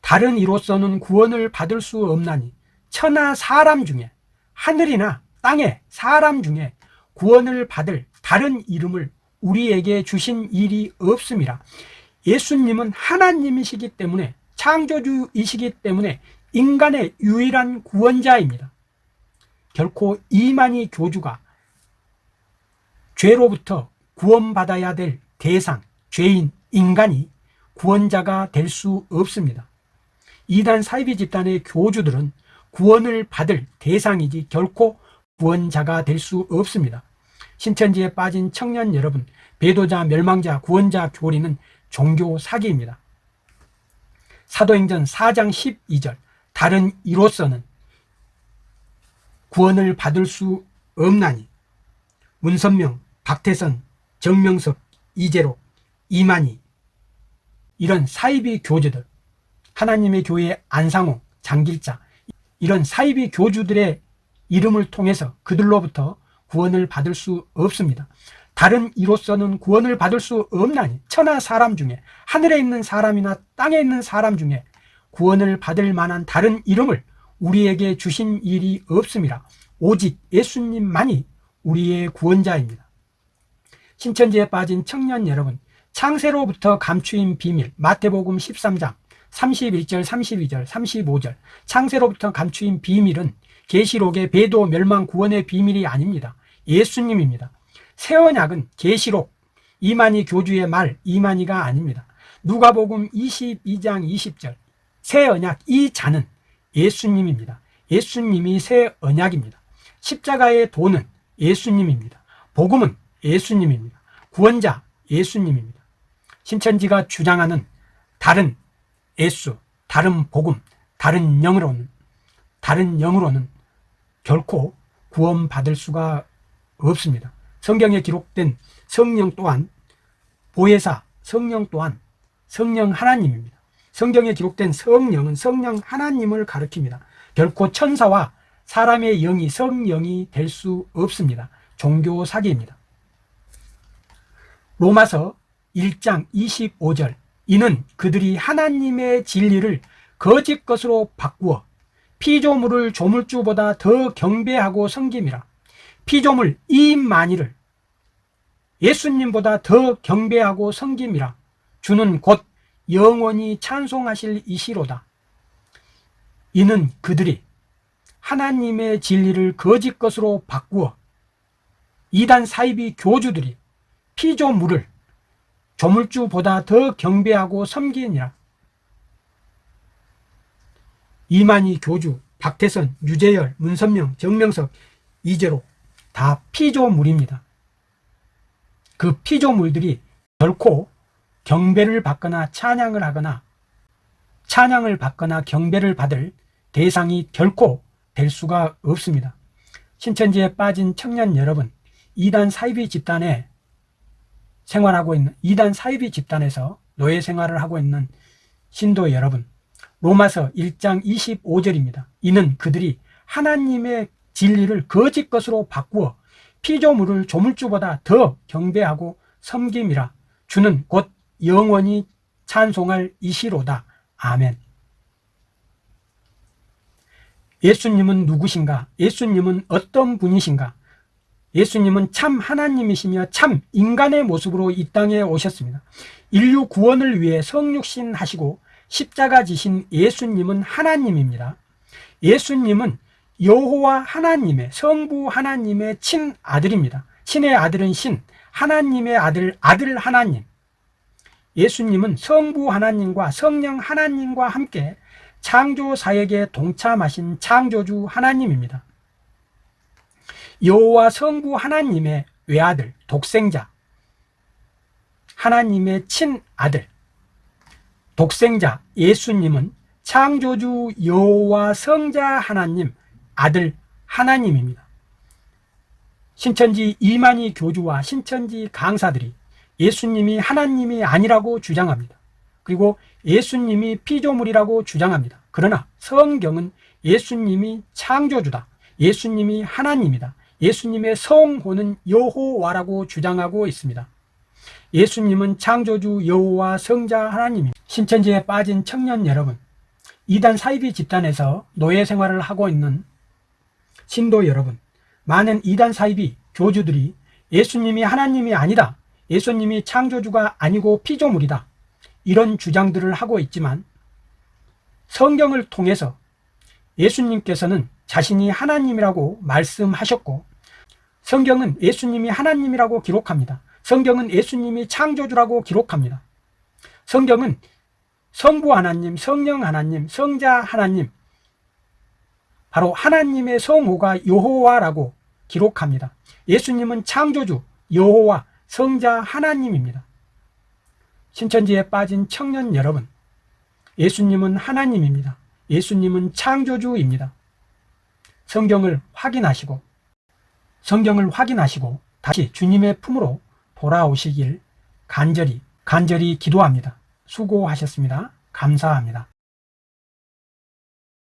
다른 이로서는 구원을 받을 수 없나니 천하 사람 중에 하늘이나 땅에 사람 중에 구원을 받을 다른 이름을 우리에게 주신 일이 없습니다 예수님은 하나님이시기 때문에 창조주이시기 때문에 인간의 유일한 구원자입니다. 결코 이만희 교주가 죄로부터 구원받아야 될 대상, 죄인, 인간이 구원자가 될 수 없습니다. 이단 사이비 집단의 교주들은 구원을 받을 대상이지 결코 구원자가 될 수 없습니다. 신천지에 빠진 청년 여러분 배도자, 멸망자, 구원자 교리는 종교 사기입니다. 사도행전 4장 12절 다른 이로서는 구원을 받을 수 없나니 문선명, 박태선, 정명석, 이재록, 이만희 이런 사이비 교주들 하나님의 교회 안상호, 장길자 이런 사이비 교주들의 이름을 통해서 그들로부터 구원을 받을 수 없습니다 다른 이로서는 구원을 받을 수 없나니 천하 사람 중에 하늘에 있는 사람이나 땅에 있는 사람 중에 구원을 받을 만한 다른 이름을 우리에게 주신 일이 없습니다 오직 예수님만이 우리의 구원자입니다. 신천지에 빠진 청년 여러분 창세로부터 감추인 비밀 마태복음 13장 31절 32절 35절 창세로부터 감추인 비밀은 계시록의 배도 멸망 구원의 비밀이 아닙니다. 예수님입니다 새 언약은 계시록 이만희 교주의 말 이만희가 아닙니다. 누가복음 22장 20절 새 언약 이 자는 예수님입니다. 예수님이 새 언약입니다. 십자가의 도는 예수님입니다. 복음은 예수님입니다. 구원자 예수님입니다. 신천지가 주장하는 다른 예수 다른 복음 다른 영으로는 다른 영으로는 결코 구원받을 수가 없습니다 성경에 기록된 성령 또한 보혜사 성령 또한 성령 하나님입니다. 성경에 기록된 성령은 성령 하나님을 가리킵니다. 결코 천사와 사람의 영이 성령이 될 수 없습니다. 종교 사기입니다. 로마서 1장 25절 이는 그들이 하나님의 진리를 거짓 것으로 바꾸어 피조물을 조물주보다 더 경배하고 섬김이라 피조물 이만희를 예수님보다 더 경배하고 섬김이라. 주는 곧 영원히 찬송하실 이시로다. 이는 그들이 하나님의 진리를 거짓 것으로 바꾸어 이단 사이비 교주들이 피조물을 조물주보다 더 경배하고 섬기니라. 이만희 교주, 박태선, 유재열, 문선명, 정명석, 이재로 다 피조물입니다 그 피조물들이 결코 경배를 받거나 찬양을 하거나 찬양을 받거나 경배를 받을 대상이 결코 될 수가 없습니다. 신천지에 빠진 청년 여러분, 이단 사이비 집단에 생활하고 있는 이단 사이비 집단에서 노예 생활을 하고 있는 신도 여러분, 로마서 1장 25절입니다. 이는 그들이 하나님의 진리를 거짓 것으로 바꾸어 피조물을 조물주보다 더 경배하고 섬김이라 주는 곧 영원히 찬송할 이시로다. 아멘. 예수님은 누구신가? 예수님은 어떤 분이신가? 예수님은 참 하나님이시며 참 인간의 모습으로 이 땅에 오셨습니다. 인류 구원을 위해 성육신 하시고 십자가 지신 예수님은 하나님입니다. 예수님은 여호와 하나님의 성부 하나님의 친아들입니다. 친의 아들은 신, 하나님의 아들, 아들 하나님. 예수님은 성부 하나님과 성령 하나님과 함께 창조 사역에 동참하신 창조주 하나님입니다. 여호와 성부 하나님의 외아들, 독생자, 하나님의 친아들, 독생자 예수님은 창조주 여호와 성자 하나님 아들 하나님입니다. 신천지 이만희 교주와 신천지 강사들이 예수님이 하나님이 아니라고 주장합니다. 그리고 예수님이 피조물이라고 주장합니다. 그러나 성경은 예수님이 창조주다. 예수님이 하나님이다. 예수님의 성호는 여호와라고 주장하고 있습니다. 예수님은 창조주 여호와 성자 하나님입니다. 신천지에 빠진 청년 여러분, 이단 사이비 집단에서 노예 생활을 하고 있는 신도 여러분, 많은 이단 사이비 교주들이 예수님이 하나님이 아니다. 예수님이 창조주가 아니고 피조물이다. 이런 주장들을 하고 있지만 성경을 통해서 예수님께서는 자신이 하나님이라고 말씀하셨고 성경은 예수님이 하나님이라고 기록합니다. 성경은 예수님이 창조주라고 기록합니다. 성경은 성부 하나님, 성령 하나님, 성자 하나님, 바로 하나님의 성호가 여호와라고 기록합니다. 예수님은 창조주, 여호와, 성자 하나님입니다. 신천지에 빠진 청년 여러분, 예수님은 하나님입니다. 예수님은 창조주입니다. 성경을 확인하시고, 성경을 확인하시고, 다시 주님의 품으로 돌아오시길 간절히, 간절히 기도합니다. 수고하셨습니다. 감사합니다.